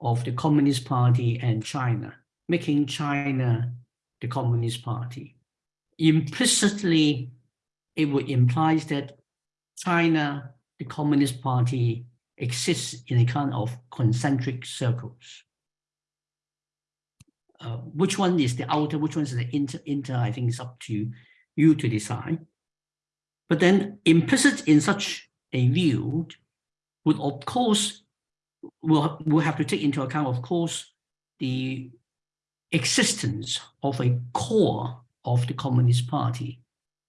of the Communist Party and China, making China the Communist Party. Implicitly, it would imply that China, the Communist Party, exists in a kind of concentric circles. Uh, which one is the outer, which one is the inter, inter, I think it's up to you to decide. But then implicit in such a view would of course, we'll, we'll have to take into account, of course, the existence of a core of the Communist Party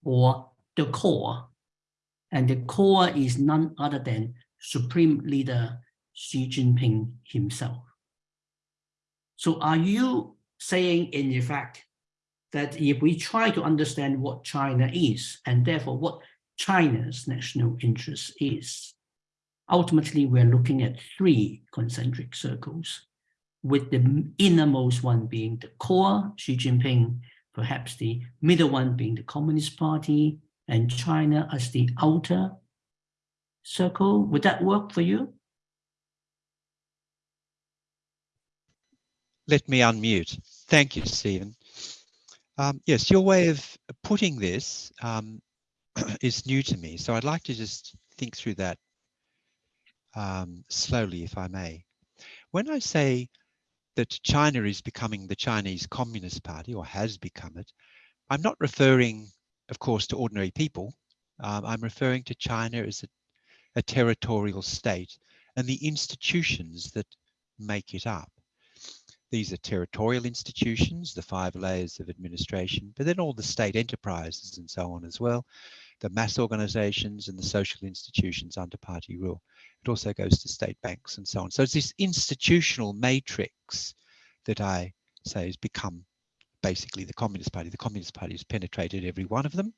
or the core. And the core is none other than Supreme Leader Xi Jinping himself. So are you saying in effect that if we try to understand what China is and therefore what China's national interest is, ultimately we're looking at three concentric circles, with the innermost one being the core, Xi Jinping, perhaps the middle one being the Communist Party, and China as the outer circle. Would that work for you? Let me unmute. Thank you, Stephen. Um, yes, your way of putting this um, is new to me, so I'd like to just think through that um, slowly, if I may. When I say that China is becoming the Chinese Communist Party, or has become it, I'm not referring, of course, to ordinary people. Um, I'm referring to China as a a territorial state and the institutions that make it up. These are territorial institutions, the five layers of administration, but then all the state enterprises and so on as well, the mass organizations and the social institutions under party rule. It also goes to state banks and so on. So it's this institutional matrix that I say has become basically the Communist Party. The Communist Party has penetrated every one of them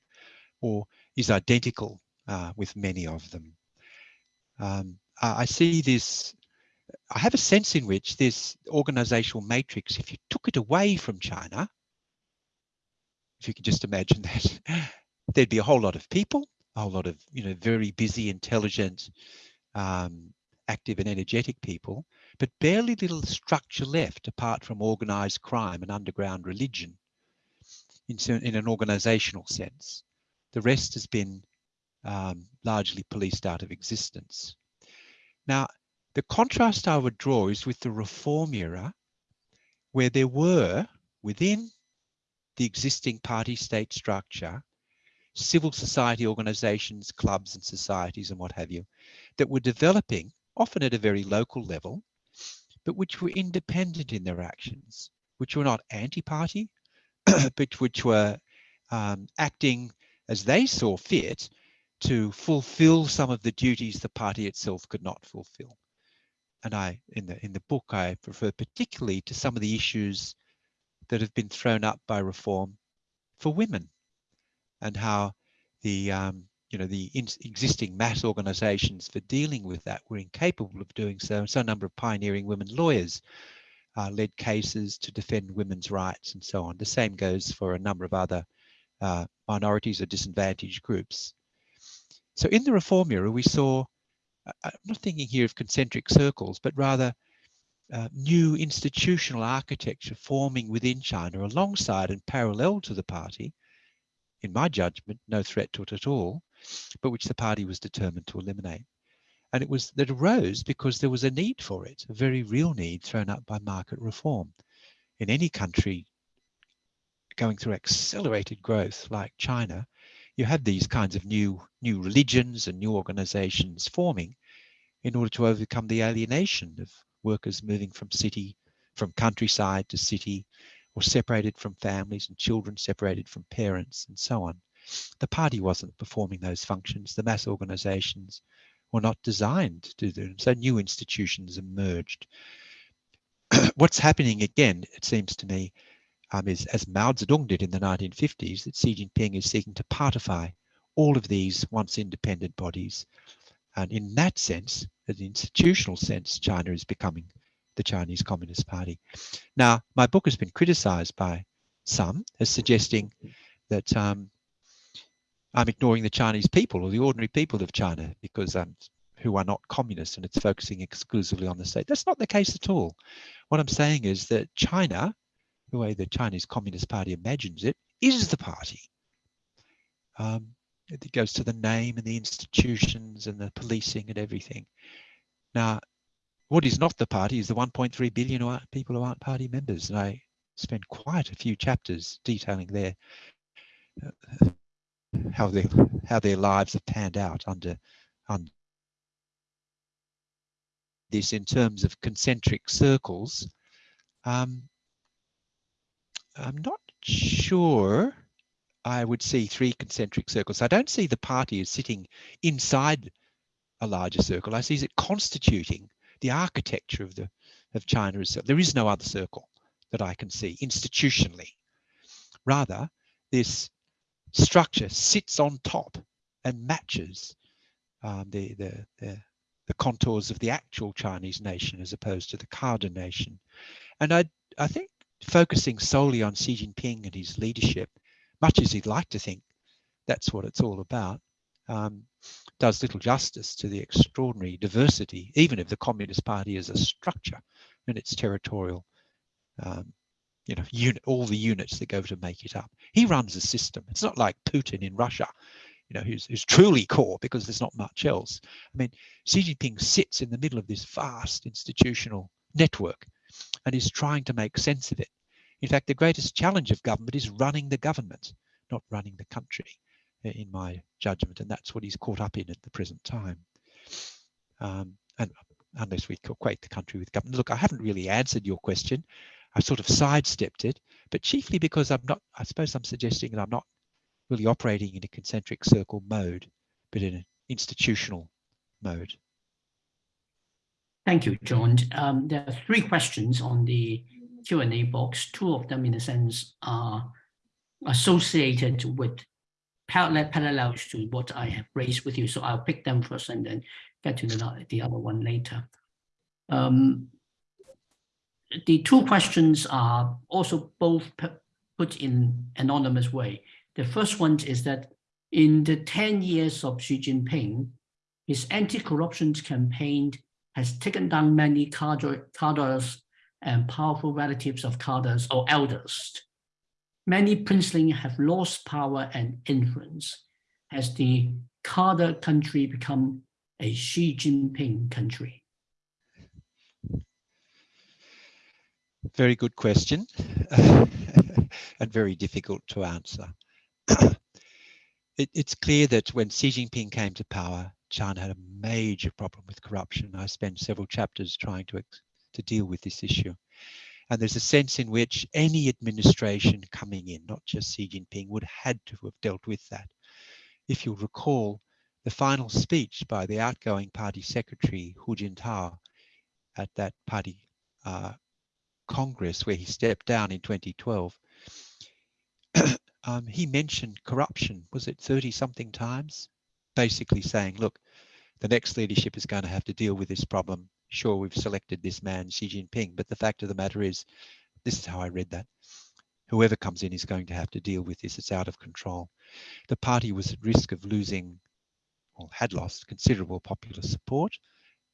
or is identical uh, with many of them. Um, I see this, I have a sense in which this organizational matrix, if you took it away from China, if you can just imagine that, there'd be a whole lot of people, a whole lot of, you know, very busy, intelligent, um, active and energetic people, but barely little structure left apart from organized crime and underground religion in, in an organizational sense. The rest has been um, largely policed out of existence. Now, the contrast I would draw is with the reform era, where there were within the existing party state structure, civil society organizations, clubs and societies and what have you, that were developing, often at a very local level, but which were independent in their actions, which were not anti-party, but which were um, acting as they saw fit to fulfill some of the duties the party itself could not fulfill. And I, in the in the book, I refer particularly to some of the issues that have been thrown up by reform for women, and how the um, you know the existing mass organisations for dealing with that were incapable of doing so. And so a number of pioneering women lawyers uh, led cases to defend women's rights and so on. The same goes for a number of other uh, minorities or disadvantaged groups. So in the reform era, we saw, I'm not thinking here of concentric circles, but rather uh, new institutional architecture forming within China alongside and parallel to the party, in my judgment, no threat to it at all, but which the party was determined to eliminate. And it was that arose because there was a need for it, a very real need thrown up by market reform. In any country going through accelerated growth like China, you have these kinds of new new religions and new organizations forming in order to overcome the alienation of workers moving from city from countryside to city or separated from families and children separated from parents and so on. The party wasn't performing those functions. The mass organizations were not designed to do them. So new institutions emerged. What's happening again it seems to me um, is, as Mao Zedong did in the 1950s, that Xi Jinping is seeking to partify all of these once independent bodies. And in that sense, in the institutional sense, China is becoming the Chinese Communist Party. Now, my book has been criticized by some as suggesting that um, I'm ignoring the Chinese people or the ordinary people of China because um, who are not communists and it's focusing exclusively on the state. That's not the case at all. What I'm saying is that China the way the Chinese Communist Party imagines it, is the party. Um, it goes to the name and the institutions and the policing and everything. Now, what is not the party is the 1.3 billion who people who aren't party members. And I spend quite a few chapters detailing their uh, how their how their lives have panned out under under this in terms of concentric circles. Um, I'm not sure I would see three concentric circles. I don't see the party as sitting inside a larger circle. I see it constituting the architecture of the of China itself. There is no other circle that I can see institutionally. Rather, this structure sits on top and matches um, the, the, the, the contours of the actual Chinese nation as opposed to the cadre nation. And I, I think focusing solely on Xi Jinping and his leadership, much as he'd like to think that's what it's all about, um, does little justice to the extraordinary diversity, even of the Communist Party as a structure and its territorial, um, you know, unit, all the units that go to make it up. He runs a system. It's not like Putin in Russia, you know, who's, who's truly core because there's not much else. I mean, Xi Jinping sits in the middle of this vast institutional network and is trying to make sense of it. In fact, the greatest challenge of government is running the government, not running the country, in my judgment. And that's what he's caught up in at the present time. Um, and unless we equate the country with government. Look, I haven't really answered your question. I sort of sidestepped it, but chiefly because I'm not, I suppose I'm suggesting that I'm not really operating in a concentric circle mode, but in an institutional mode. Thank you, John. Um, there are three questions on the Q&A box. Two of them, in a sense, are associated with parallel parallels to what I have raised with you. So I'll pick them first and then get to the, the other one later. Um, the two questions are also both put in anonymous way. The first one is that In the 10 years of Xi Jinping, his anti-corruption campaign has taken down many cadres and powerful relatives of cadres or elders. Many princelings have lost power and influence as the cadre country become a Xi Jinping country. Very good question and very difficult to answer. it, it's clear that when Xi Jinping came to power, China had a major problem with corruption. I spent several chapters trying to, to deal with this issue. And there's a sense in which any administration coming in, not just Xi Jinping, would had to have dealt with that. If you'll recall, the final speech by the outgoing party secretary, Hu Jintao, at that party uh, Congress where he stepped down in 2012, um, he mentioned corruption, was it 30 something times? Basically saying, look, the next leadership is going to have to deal with this problem. Sure, we've selected this man, Xi Jinping, but the fact of the matter is, this is how I read that. Whoever comes in is going to have to deal with this. It's out of control. The party was at risk of losing, or had lost, considerable popular support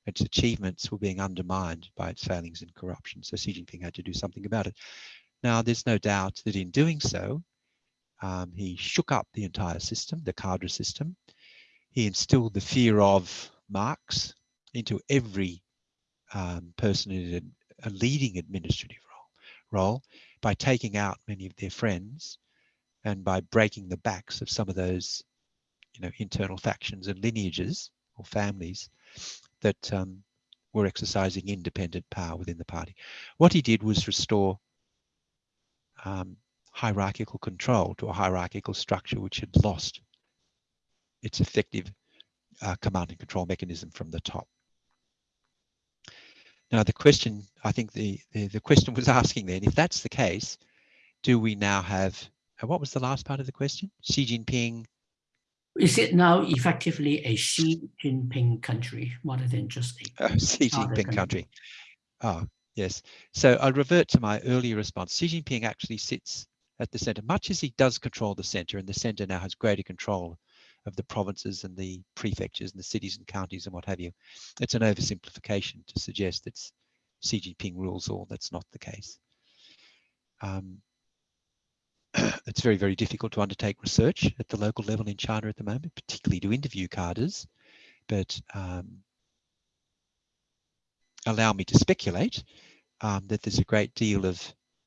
its achievements were being undermined by its failings and corruption. So Xi Jinping had to do something about it. Now, there's no doubt that in doing so, um, he shook up the entire system, the cadre system. He instilled the fear of Marx into every um, person in a, a, leading administrative role, role by taking out many of their friends and by breaking the backs of some of those you know, internal factions and lineages or families that um, were exercising independent power within the party. What he did was restore um, hierarchical control to a hierarchical structure which had lost its effective uh, command and control mechanism from the top. Now the question, I think the, the, the question was asking then, if that's the case, do we now have, uh, what was the last part of the question? Xi Jinping is it now effectively a Xi Jinping country rather than just a oh, Xi Jinping country? country. Oh, yes. So I'll revert to my earlier response. Xi Jinping actually sits at the center, much as he does control the center, and the center now has greater control of the provinces and the prefectures and the cities and counties and what have you. It's an oversimplification to suggest that Xi Jinping rules all. That's not the case. Um, it's very, very difficult to undertake research at the local level in China at the moment, particularly to interview cadres. But um, allow me to speculate um, that there's a great deal of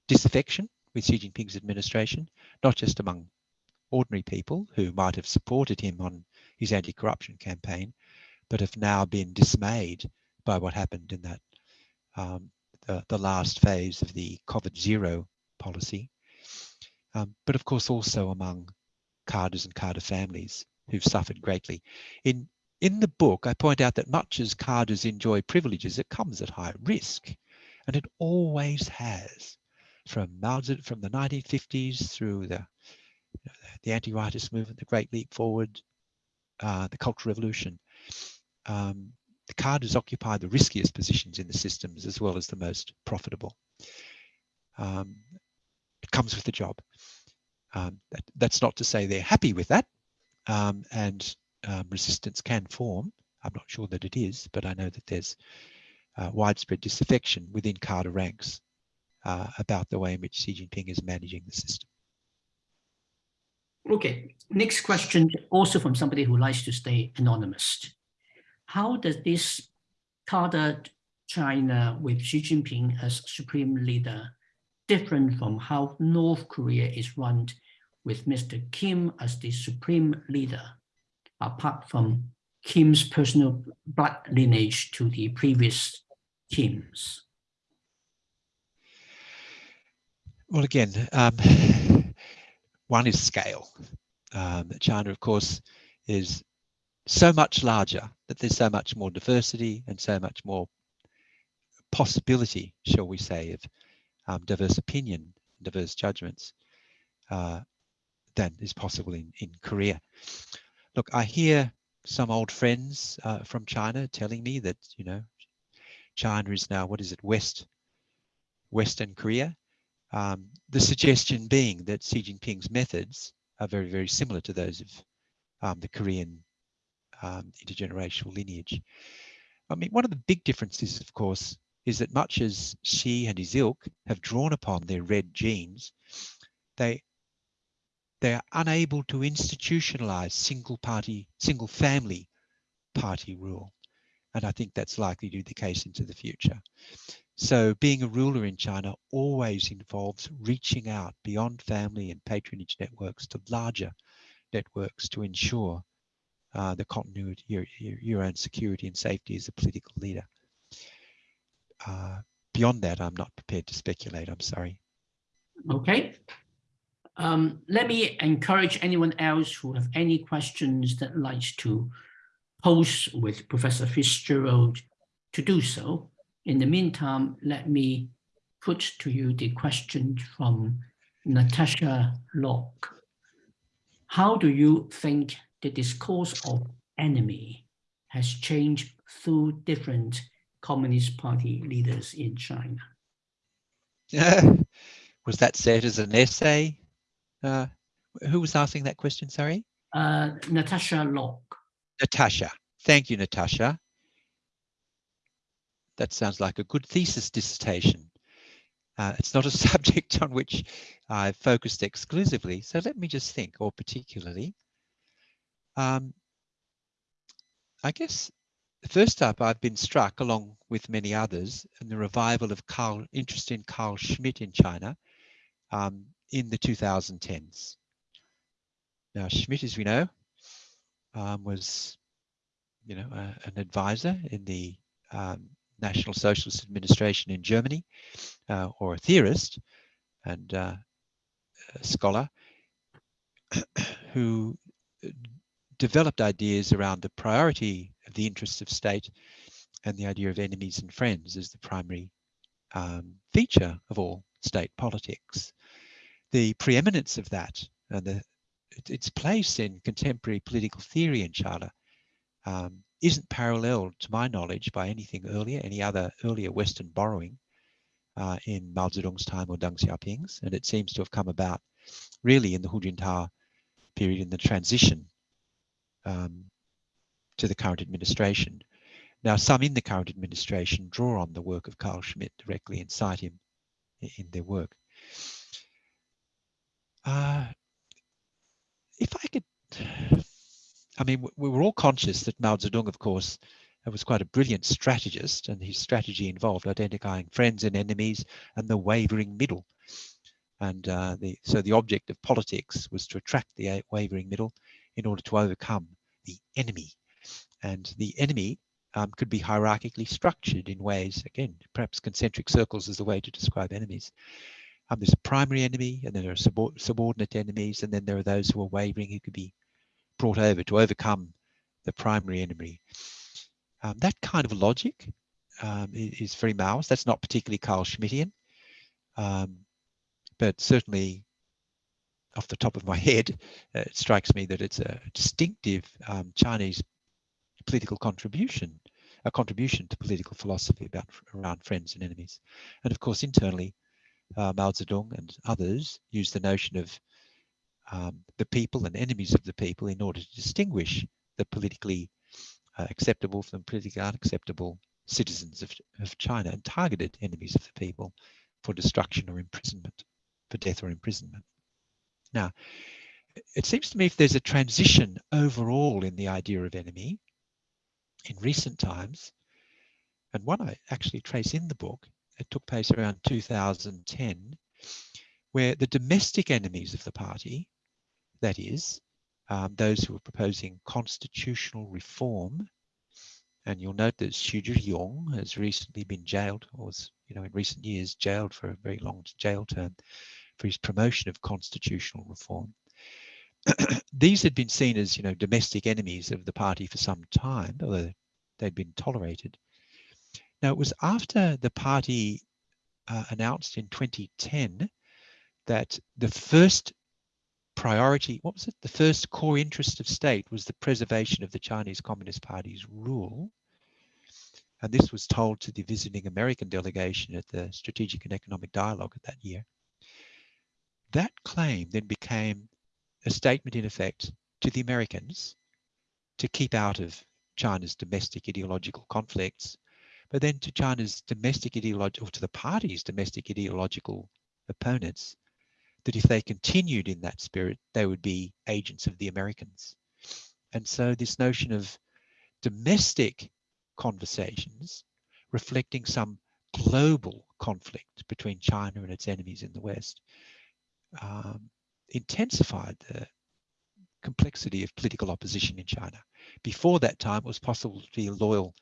disaffection with Xi Jinping's administration, not just among ordinary people who might have supported him on his anti-corruption campaign, but have now been dismayed by what happened in that um, the, the last phase of the COVID zero policy um, but of course also among cadres and cadre families who've suffered greatly. In, in the book, I point out that much as cadres enjoy privileges, it comes at high risk, and it always has. From, from the 1950s through the, the anti-rightist movement, the Great Leap Forward, uh, the Cultural Revolution, um, the cadres occupy the riskiest positions in the systems as well as the most profitable. Um, it comes with the job. Um, that, that's not to say they're happy with that um, and um, resistance can form. I'm not sure that it is, but I know that there's uh, widespread disaffection within cadre ranks uh, about the way in which Xi Jinping is managing the system. Okay, next question, also from somebody who likes to stay anonymous. How does this cadre China with Xi Jinping as supreme leader different from how North Korea is run with Mr. Kim as the supreme leader, apart from Kim's personal blood lineage to the previous Kims? Well, again, um, one is scale. Um, China, of course, is so much larger that there's so much more diversity and so much more possibility, shall we say, of um, diverse opinion, diverse judgments uh, than is possible in, in Korea. Look, I hear some old friends uh, from China telling me that, you know, China is now, what is it, West, Western Korea. Um, the suggestion being that Xi Jinping's methods are very, very similar to those of um, the Korean um, intergenerational lineage. I mean, one of the big differences, of course, is that much as Xi and his ilk have drawn upon their red genes, they they are unable to institutionalize single party, single family party rule. And I think that's likely to be the case into the future. So being a ruler in China always involves reaching out beyond family and patronage networks to larger networks to ensure uh, the continuity, your, your, own security and safety as a political leader. Uh, beyond that, I'm not prepared to speculate, I'm sorry. Okay. Um, let me encourage anyone else who have any questions that likes to pose with Professor Fitzgerald to do so. In the meantime, let me put to you the question from Natasha Locke. How do you think the discourse of enemy has changed through different Communist Party leaders in China? was that said as an essay? Uh, who was asking that question, sorry? Uh, Natasha Locke. Natasha. Thank you, Natasha. That sounds like a good thesis dissertation. Uh, it's not a subject on which I've focused exclusively, so let me just think, or particularly. Um, I guess first up, I've been struck, along with many others, in the revival of Carl, interest in Carl Schmitt in China um, in the 2010s. Now, Schmitt, as we know, um, was, you know, uh, an advisor in the um, National Socialist Administration in Germany, uh, or a theorist and uh, a scholar who developed ideas around the priority of the interests of state and the idea of enemies and friends as the primary um, feature of all state politics. The preeminence of that and the, its place in contemporary political theory in China um, isn't paralleled, to my knowledge, by anything earlier, any other earlier Western borrowing uh, in Mao Zedong's time or Deng Xiaoping's, and it seems to have come about really in the Hu Jintao period in the transition um, to the current administration. Now, some in the current administration draw on the work of Carl Schmitt directly and cite him in their work. Uh, if I could I mean, we were all conscious that Mao Zedong, of course, was quite a brilliant strategist, and his strategy involved identifying friends and enemies and the wavering middle. And uh, the, so the object of politics was to attract the wavering middle in order to overcome the enemy. And the enemy um, could be hierarchically structured in ways, again, perhaps concentric circles is the way to describe enemies. Um, there's a primary enemy, and then there are subordinate enemies, and then there are those who are wavering who could be brought over to overcome the primary enemy. Um, that kind of logic um, is very Maoist. That's not particularly Carl Schmittian, um, but certainly off the top of my head, uh, it strikes me that it's a distinctive um, Chinese political contribution, a contribution to political philosophy about around friends and enemies. And of course, internally, uh, Mao Zedong and others use the notion of um, the people and enemies of the people in order to distinguish the politically uh, acceptable from politically unacceptable citizens of, of China and targeted enemies of the people for destruction or imprisonment, for death or imprisonment. Now, it seems to me if there's a transition overall in the idea of enemy in recent times, and one I actually trace in the book, it took place around 2010, where the domestic enemies of the party that is, um, those who are proposing constitutional reform. And you'll note that Xu Zhiyong has recently been jailed, or was, you know, in recent years jailed for a very long jail term for his promotion of constitutional reform. These had been seen as, you know, domestic enemies of the party for some time, although they'd been tolerated. Now, it was after the party uh, announced in 2010 that the first priority, what was it? The first core interest of state was the preservation of the Chinese Communist Party's rule. And this was told to the visiting American delegation at the Strategic and Economic Dialogue of that year. That claim then became a statement in effect to to the Americans to keep out of China's domestic ideological conflicts, but then to China's domestic ideological, or to the party's domestic ideological opponents, that if they continued in that spirit, they would be agents of the Americans. And so this notion of domestic conversations reflecting some global conflict between China and its enemies in the West um, intensified the complexity of political opposition in China. Before that time, it was possible to be a loyal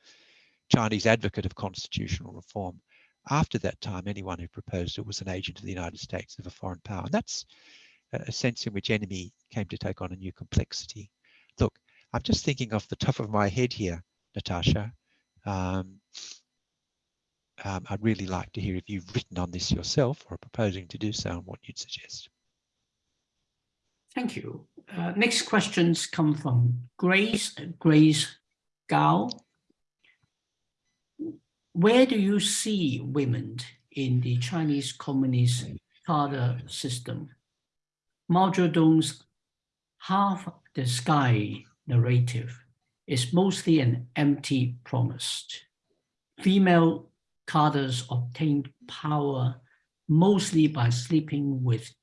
Chinese advocate of constitutional reform. After that time, anyone who proposed it was an agent of the United States of a foreign power. And that's a sense in which enemy came to take on a new complexity. Look, I'm just thinking off the top of my head here, Natasha. Um, um, I'd really like to hear if you've written on this yourself or are proposing to do so and what you'd suggest. Thank you. Uh, next questions come from Grace, Grace Gao. Where do you see women in the Chinese Communist cadre system? Mao Zedong's half the sky narrative is mostly an empty promise. Female cadres obtained power mostly by sleeping with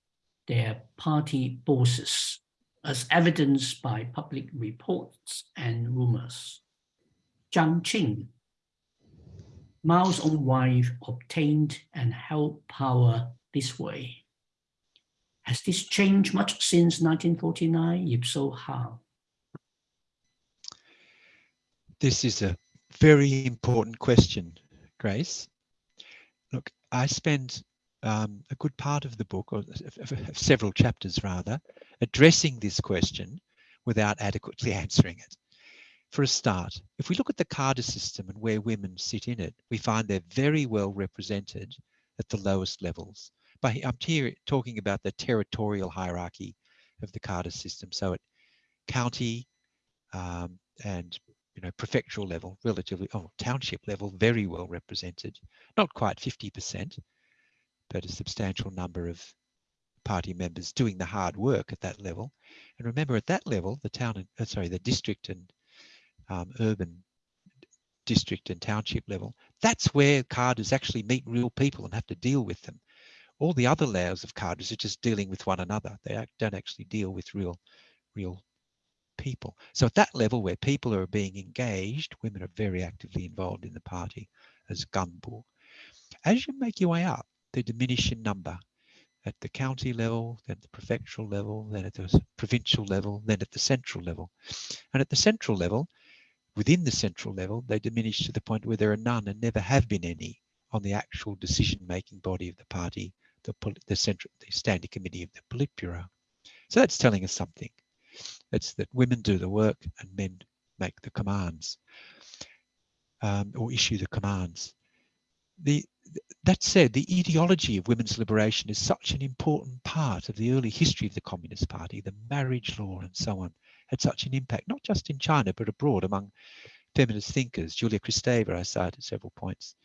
their party bosses, as evidenced by public reports and rumors. Jiang Qing, Mao's own wife, obtained and held power this way. Has this changed much since 1949? If so, how? This is a very important question, Grace. Look, I spend um, a good part of the book, or several chapters rather, addressing this question without adequately answering it. For a start, if we look at the cadre system and where women sit in it, we find they're very well represented at the lowest levels. But I'm here talking about the territorial hierarchy of the cadre system. So at county um, and you know prefectural level, relatively, oh, township level, very well represented. Not quite 50%, but a substantial number of party members doing the hard work at that level. And remember, at that level, the town, and, uh, sorry, the district and um, urban district and township level, that's where cadres actually meet real people and have to deal with them. All the other layers of cadres are just dealing with one another. They don't actually deal with real, real people. So at that level where people are being engaged, women are very actively involved in the party as ganbu. As you make your way up, they diminish in number at the county level, then the prefectural level, then at the provincial level, then at the central level. And at the central level, within the central level, they diminish to the point where there are none and never have been any on the actual decision-making body of the party, the, the, central, the standing committee of the Politburo. So that's telling us something. It's that women do the work and men make the commands um, or issue the commands. The, that said, the ideology of women's liberation is such an important part of the early history of the Communist Party, the marriage law and so on, had such an impact, not just in China, but abroad among feminist thinkers. Julia Kristeva, I cited several points.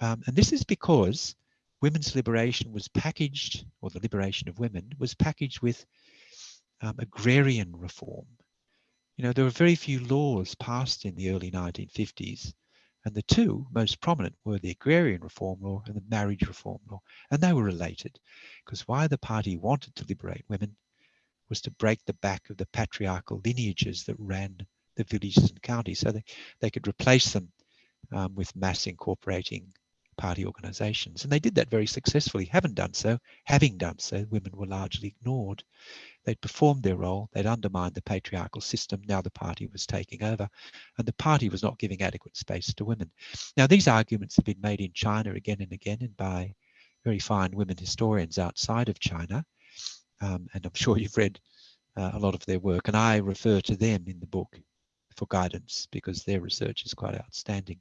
Um, and this is because women's liberation was packaged, or the liberation of women, was packaged with um, agrarian reform. You know, there were very few laws passed in the early 1950s and the two most prominent were the Agrarian Reform Law and the Marriage Reform Law. And they were related because why the party wanted to liberate women was to break the back of the patriarchal lineages that ran the villages and counties so they, they could replace them um, with mass incorporating party organizations. And they did that very successfully. Haven't done so. Having done so, women were largely ignored. They'd performed their role, they'd undermined the patriarchal system, now the party was taking over, and the party was not giving adequate space to women. Now, these arguments have been made in China again and again and by very fine women historians outside of China, um, and I'm sure you've read uh, a lot of their work, and I refer to them in the book for guidance because their research is quite outstanding.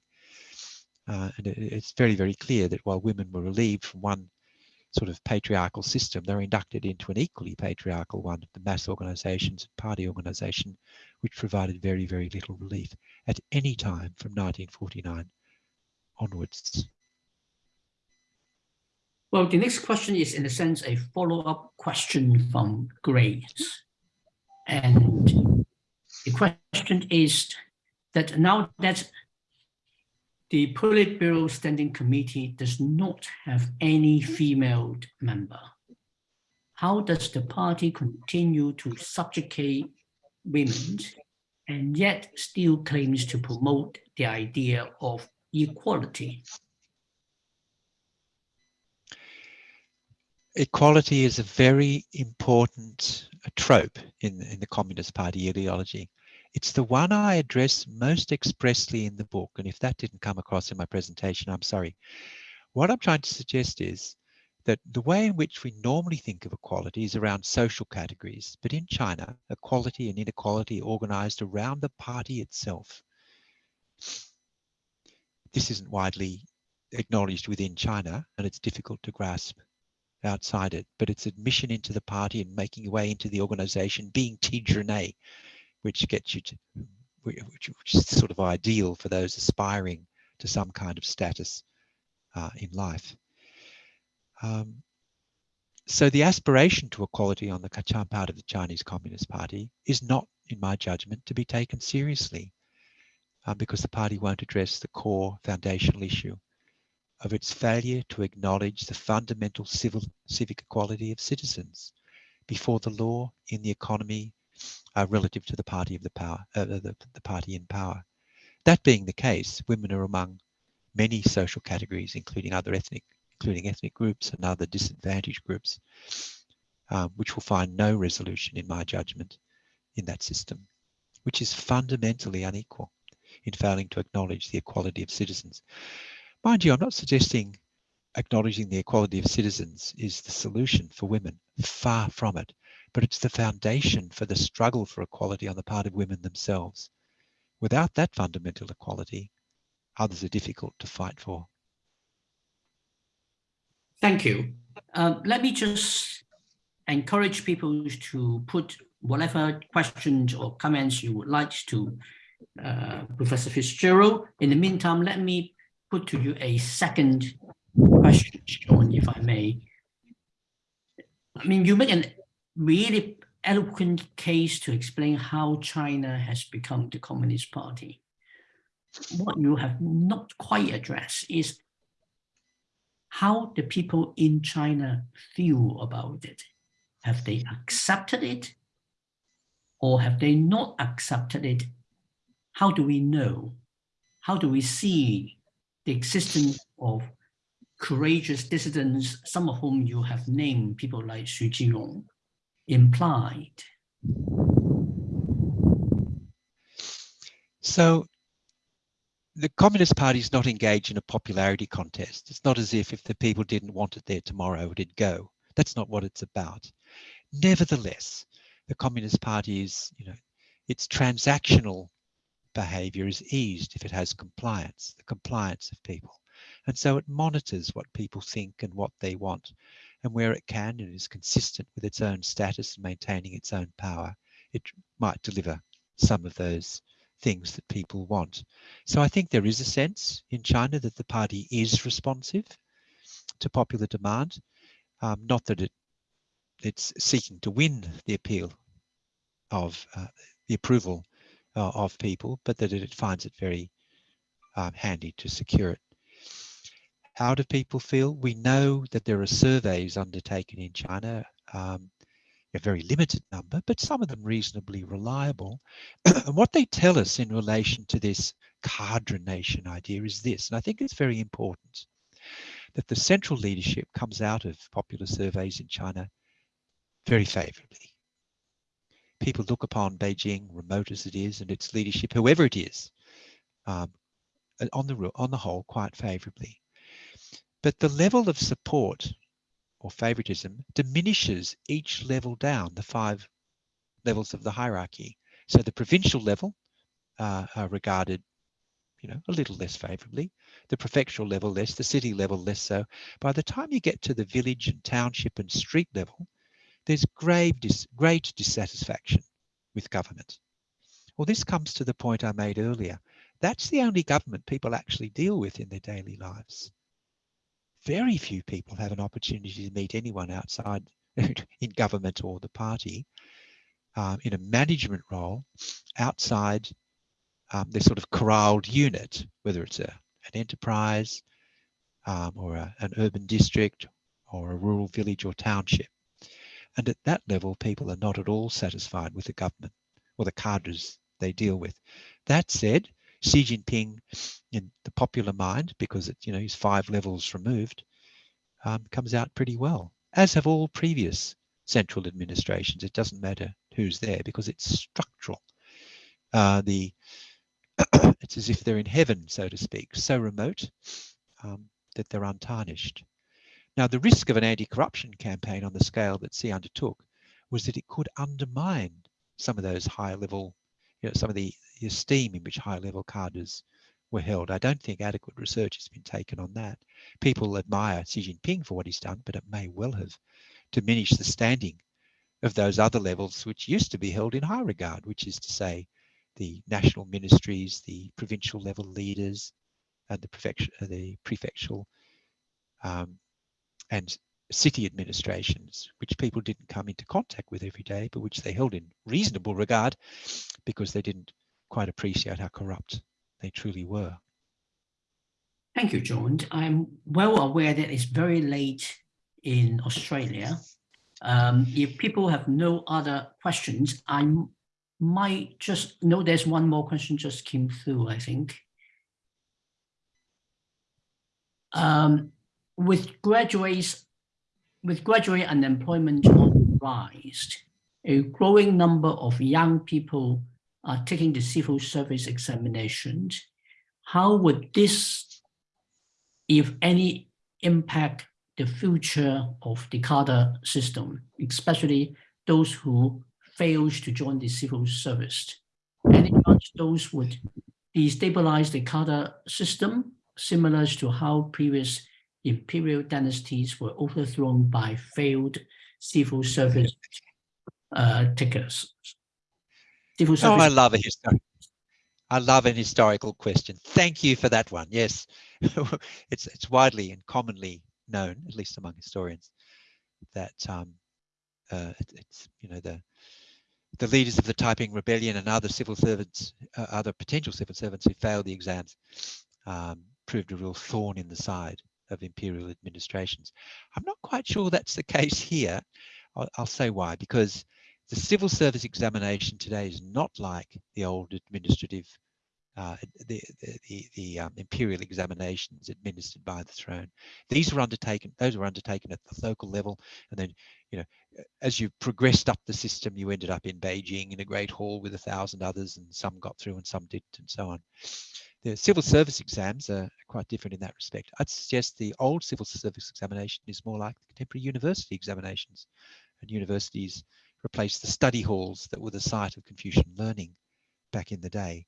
Uh, and it, it's very, very clear that while women were relieved from one sort of patriarchal system, they're inducted into an equally patriarchal one, the mass organizations and party organization, which provided very, very little relief at any time from 1949 onwards. Well, the next question is in a sense a follow-up question from Grace. And the question is that now that the Politburo Standing Committee does not have any female member, how does the party continue to subjugate women and yet still claims to promote the idea of equality? Equality is a very important trope in, in the Communist Party ideology. It's the one I address most expressly in the book. And if that didn't come across in my presentation, I'm sorry. What I'm trying to suggest is that the way in which we normally think of equality is around social categories. But in China, equality and inequality organized around the party itself. This isn't widely acknowledged within China, and it's difficult to grasp outside it, but it's admission into the party and making your way into the organization, being tianzhicai, which gets you to, which, which, is sort of ideal for those aspiring to some kind of status uh, in life. Um, so the aspiration to equality on the Kachan part of the Chinese Communist Party is not, in my judgment, to be taken seriously uh, because the party won't address the core foundational issue of its failure to acknowledge the fundamental civil civic equality of citizens before the law in the economy uh, relative to the party of the power, uh, the, the party in power. That being the case, women are among many social categories, including other ethnic, including ethnic groups and other disadvantaged groups, um, which will find no resolution, in my judgment, in that system, which is fundamentally unequal in failing to acknowledge the equality of citizens. Mind you, I'm not suggesting acknowledging the equality of citizens is the solution for women, far from it, but it's the foundation for the struggle for equality on the part of women themselves. Without that fundamental equality, others are difficult to fight for. Thank you. Uh, let me just encourage people to put whatever questions or comments you would like to uh, Professor Fitzgerald. In the meantime, let me put to you a second question, John, if I may. I mean, you make an really eloquent case to explain how China has become the Communist Party. What you have not quite addressed is how the people in China feel about it. Have they accepted it or have they not accepted it? How do we know? How do we see the existence of courageous dissidents, some of whom you have named, people like Xu Jinrong, implied? So the Communist Party is not engaged in a popularity contest. It's not as if if the people didn't want it there tomorrow, it'd go. That's not what it's about. Nevertheless, the Communist Party is, you know, its transactional behavior is eased if it has compliance, the compliance of people. And so it monitors what people think and what they want. And where it can and is consistent with its own status and maintaining its own power, it might deliver some of those things that people want. So I think there is a sense in China that the party is responsive to popular demand, um, not that it it's seeking to win the appeal of uh, the approval uh, of people, but that it finds it very um, handy to secure it. How do people feel? We know that there are surveys undertaken in China, um, a very limited number, but some of them reasonably reliable. and what they tell us in relation to this cadre nation idea is this, and I think it's very important, that the central leadership comes out of popular surveys in China very favorably people look upon Beijing, remote as it is, and its leadership, whoever it is, um, on the on the whole, quite favourably. But the level of support or favoritism diminishes each level down the five levels of the hierarchy. So the provincial level uh, are regarded, you know, a little less favorably. The prefectural level less, the city level less so. By the time you get to the village and township and street level, there's grave dis great dissatisfaction with government. Well, this comes to the point I made earlier. That's the only government people actually deal with in their daily lives. Very few people have an opportunity to meet anyone outside in government or the party. um, in a management role outside um, their sort of corralled unit, whether it's a, an enterprise um, or a, an urban district or a rural village or township. And at that level, people are not at all satisfied with the government or the cadres they deal with. That said, Xi Jinping, in the popular mind, because it, you know he's five levels removed, um, comes out pretty well, as have all previous central administrations. It doesn't matter who's there because it's structural. Uh, the it's as if they're in heaven, so to speak, so remote um, that they're untarnished. Now, the risk of an anti-corruption campaign on the scale that Xi undertook was that it could undermine some of those high level, you know, some of the esteem in which high level cadres were held. I don't think adequate research has been taken on that. People admire Xi Jinping for what he's done, but it may well have diminished the standing of those other levels which used to be held in high regard, which is to say the national ministries, the provincial level leaders, and the, prefecture, the prefectural um, and city administrations, which people didn't come into contact with every day, but which they held in reasonable regard because they didn't quite appreciate how corrupt they truly were. Thank you, John. I'm well aware that it's very late in Australia. Um, if people have no other questions, I might just know there's one more question just came through, I think. Um, with graduates, with graduate unemployment rise, a growing number of young people are taking the civil service examinations. How would this, if any, impact the future of the cadre system, especially those who fails to join the civil service? Any chance those would destabilize the cadre system, similar to how previous imperial dynasties were overthrown by failed civil service uh, takers. Civil service. Oh, I love a historic. I love an historical question. Thank you for that one. Yes, it's it's widely and commonly known, at least among historians, that um, uh, it, it's you know the the leaders of the Taiping Rebellion and other civil servants, uh, other potential civil servants who failed the exams, um, proved a real thorn in the side of imperial administrations. I'm not quite sure that's the case here. I'll, I'll say why, because the civil service examination today is not like the old administrative, uh, the, the, the, the um, imperial examinations administered by the throne. These were undertaken, those were undertaken at the local level. And then, you know, as you progressed up the system, you ended up in Beijing in a great hall with a thousand others and some got through and some didn't and so on. The civil service exams are quite different in that respect. I'd suggest the old civil service examination is more like the contemporary university examinations. And universities replaced the study halls that were the site of Confucian learning back in the day.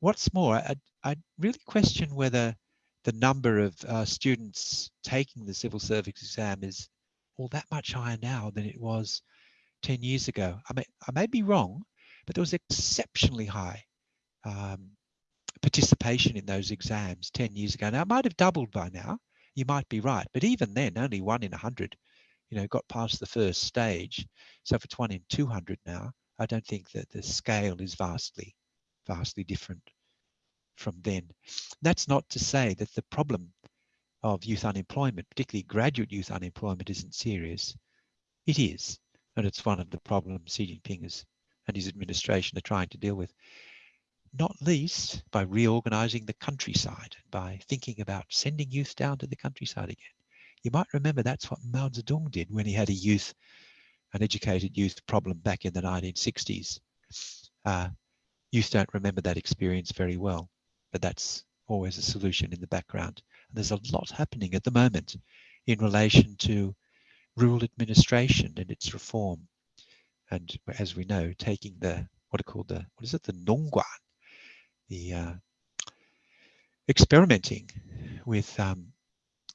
What's more, I, I really question whether the number of uh, students taking the civil service exam is all that much higher now than it was 10 years ago. I may, I may be wrong, but there was exceptionally high um, participation in those exams 10 years ago. Now, it might have doubled by now. You might be right. But even then, only one in 100, you know, got past the first stage. So if it's one in 200 now, I don't think that the scale is vastly, vastly different from then. That's not to say that the problem of youth unemployment, particularly graduate youth unemployment, isn't serious. It is, and it's one of the problems Xi Jinping is, and his administration are trying to deal with not least by reorganizing the countryside, by thinking about sending youth down to the countryside again. You might remember that's what Mao Zedong did when he had a youth, an educated youth problem back in the 1960s. Uh, youth don't remember that experience very well, but that's always a solution in the background. And there's a lot happening at the moment in relation to rural administration and its reform. And as we know, taking the what are called the what is it the Nongguan the uh, experimenting with um,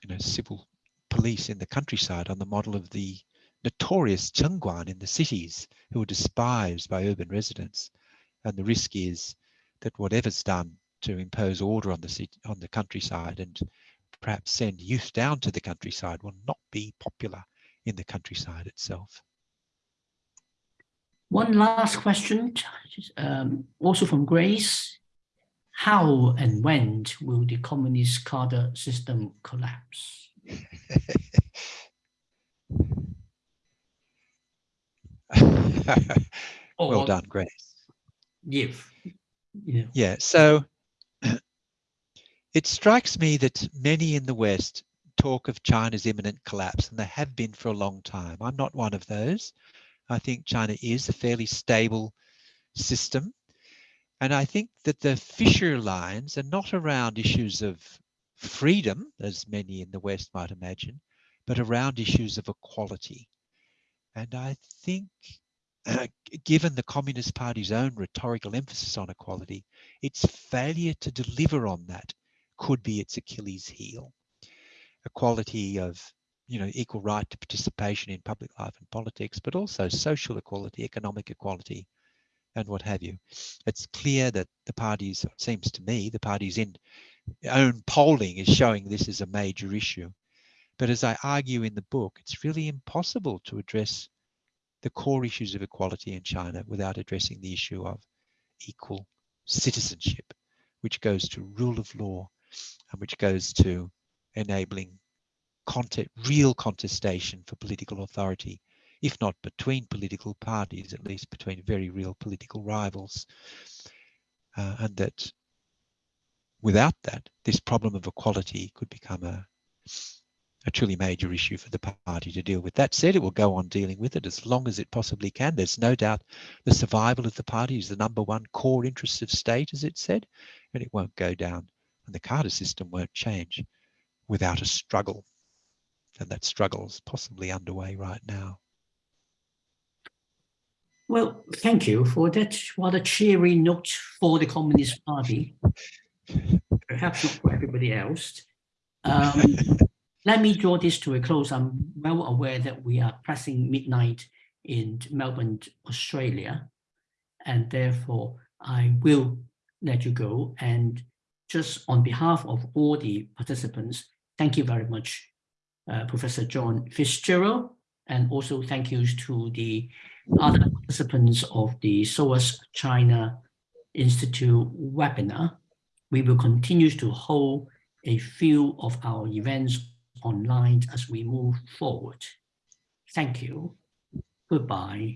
you know civil police in the countryside on the model of the notorious Chengguan in the cities who are despised by urban residents. And the risk is that whatever's done to impose order on the city, on the countryside and perhaps send youth down to the countryside will not be popular in the countryside itself. One last question, um, also from Grace. How and when will the communist cadre system collapse? well done, Grace. If, yeah. Yeah, so it strikes me that many in the West talk of China's imminent collapse, and they have been for a long time. I'm not one of those. I think China is a fairly stable system. And I think that the fissure lines are not around issues of freedom, as many in the West might imagine, but around issues of equality. And I think, given the Communist Party's own rhetorical emphasis on equality, its failure to deliver on that could be its Achilles heel. Equality of you know, equal right to participation in public life and politics, but also social equality, economic equality, and what have you. It's clear that the parties, seems to me, the parties in own polling is showing this is a major issue. But as I argue in the book, it's really impossible to address the core issues of equality in China without addressing the issue of equal citizenship, which goes to rule of law and which goes to enabling content, real contestation for political authority, if not between political parties, at least between very real political rivals. Uh, and that without that, this problem of equality could become a, a truly major issue for the party to deal with. That said, it will go on dealing with it as long as it possibly can. There's no doubt the survival of the party is the number one core interest of state, as it said, and it won't go down. And the cadre system won't change without a struggle and that struggle is possibly underway right now. Well, thank you for that rather cheery note for the Communist Party. Perhaps not for everybody else. Um, let me draw this to a close. I'm well aware that we are pressing midnight in Melbourne, Australia, and therefore I will let you go. And just on behalf of all the participants, thank you very much uh, Professor John Fitzgerald, and also thank yous to the other participants of the SOAS China Institute webinar. We will continue to hold a few of our events online as we move forward. Thank you. Goodbye.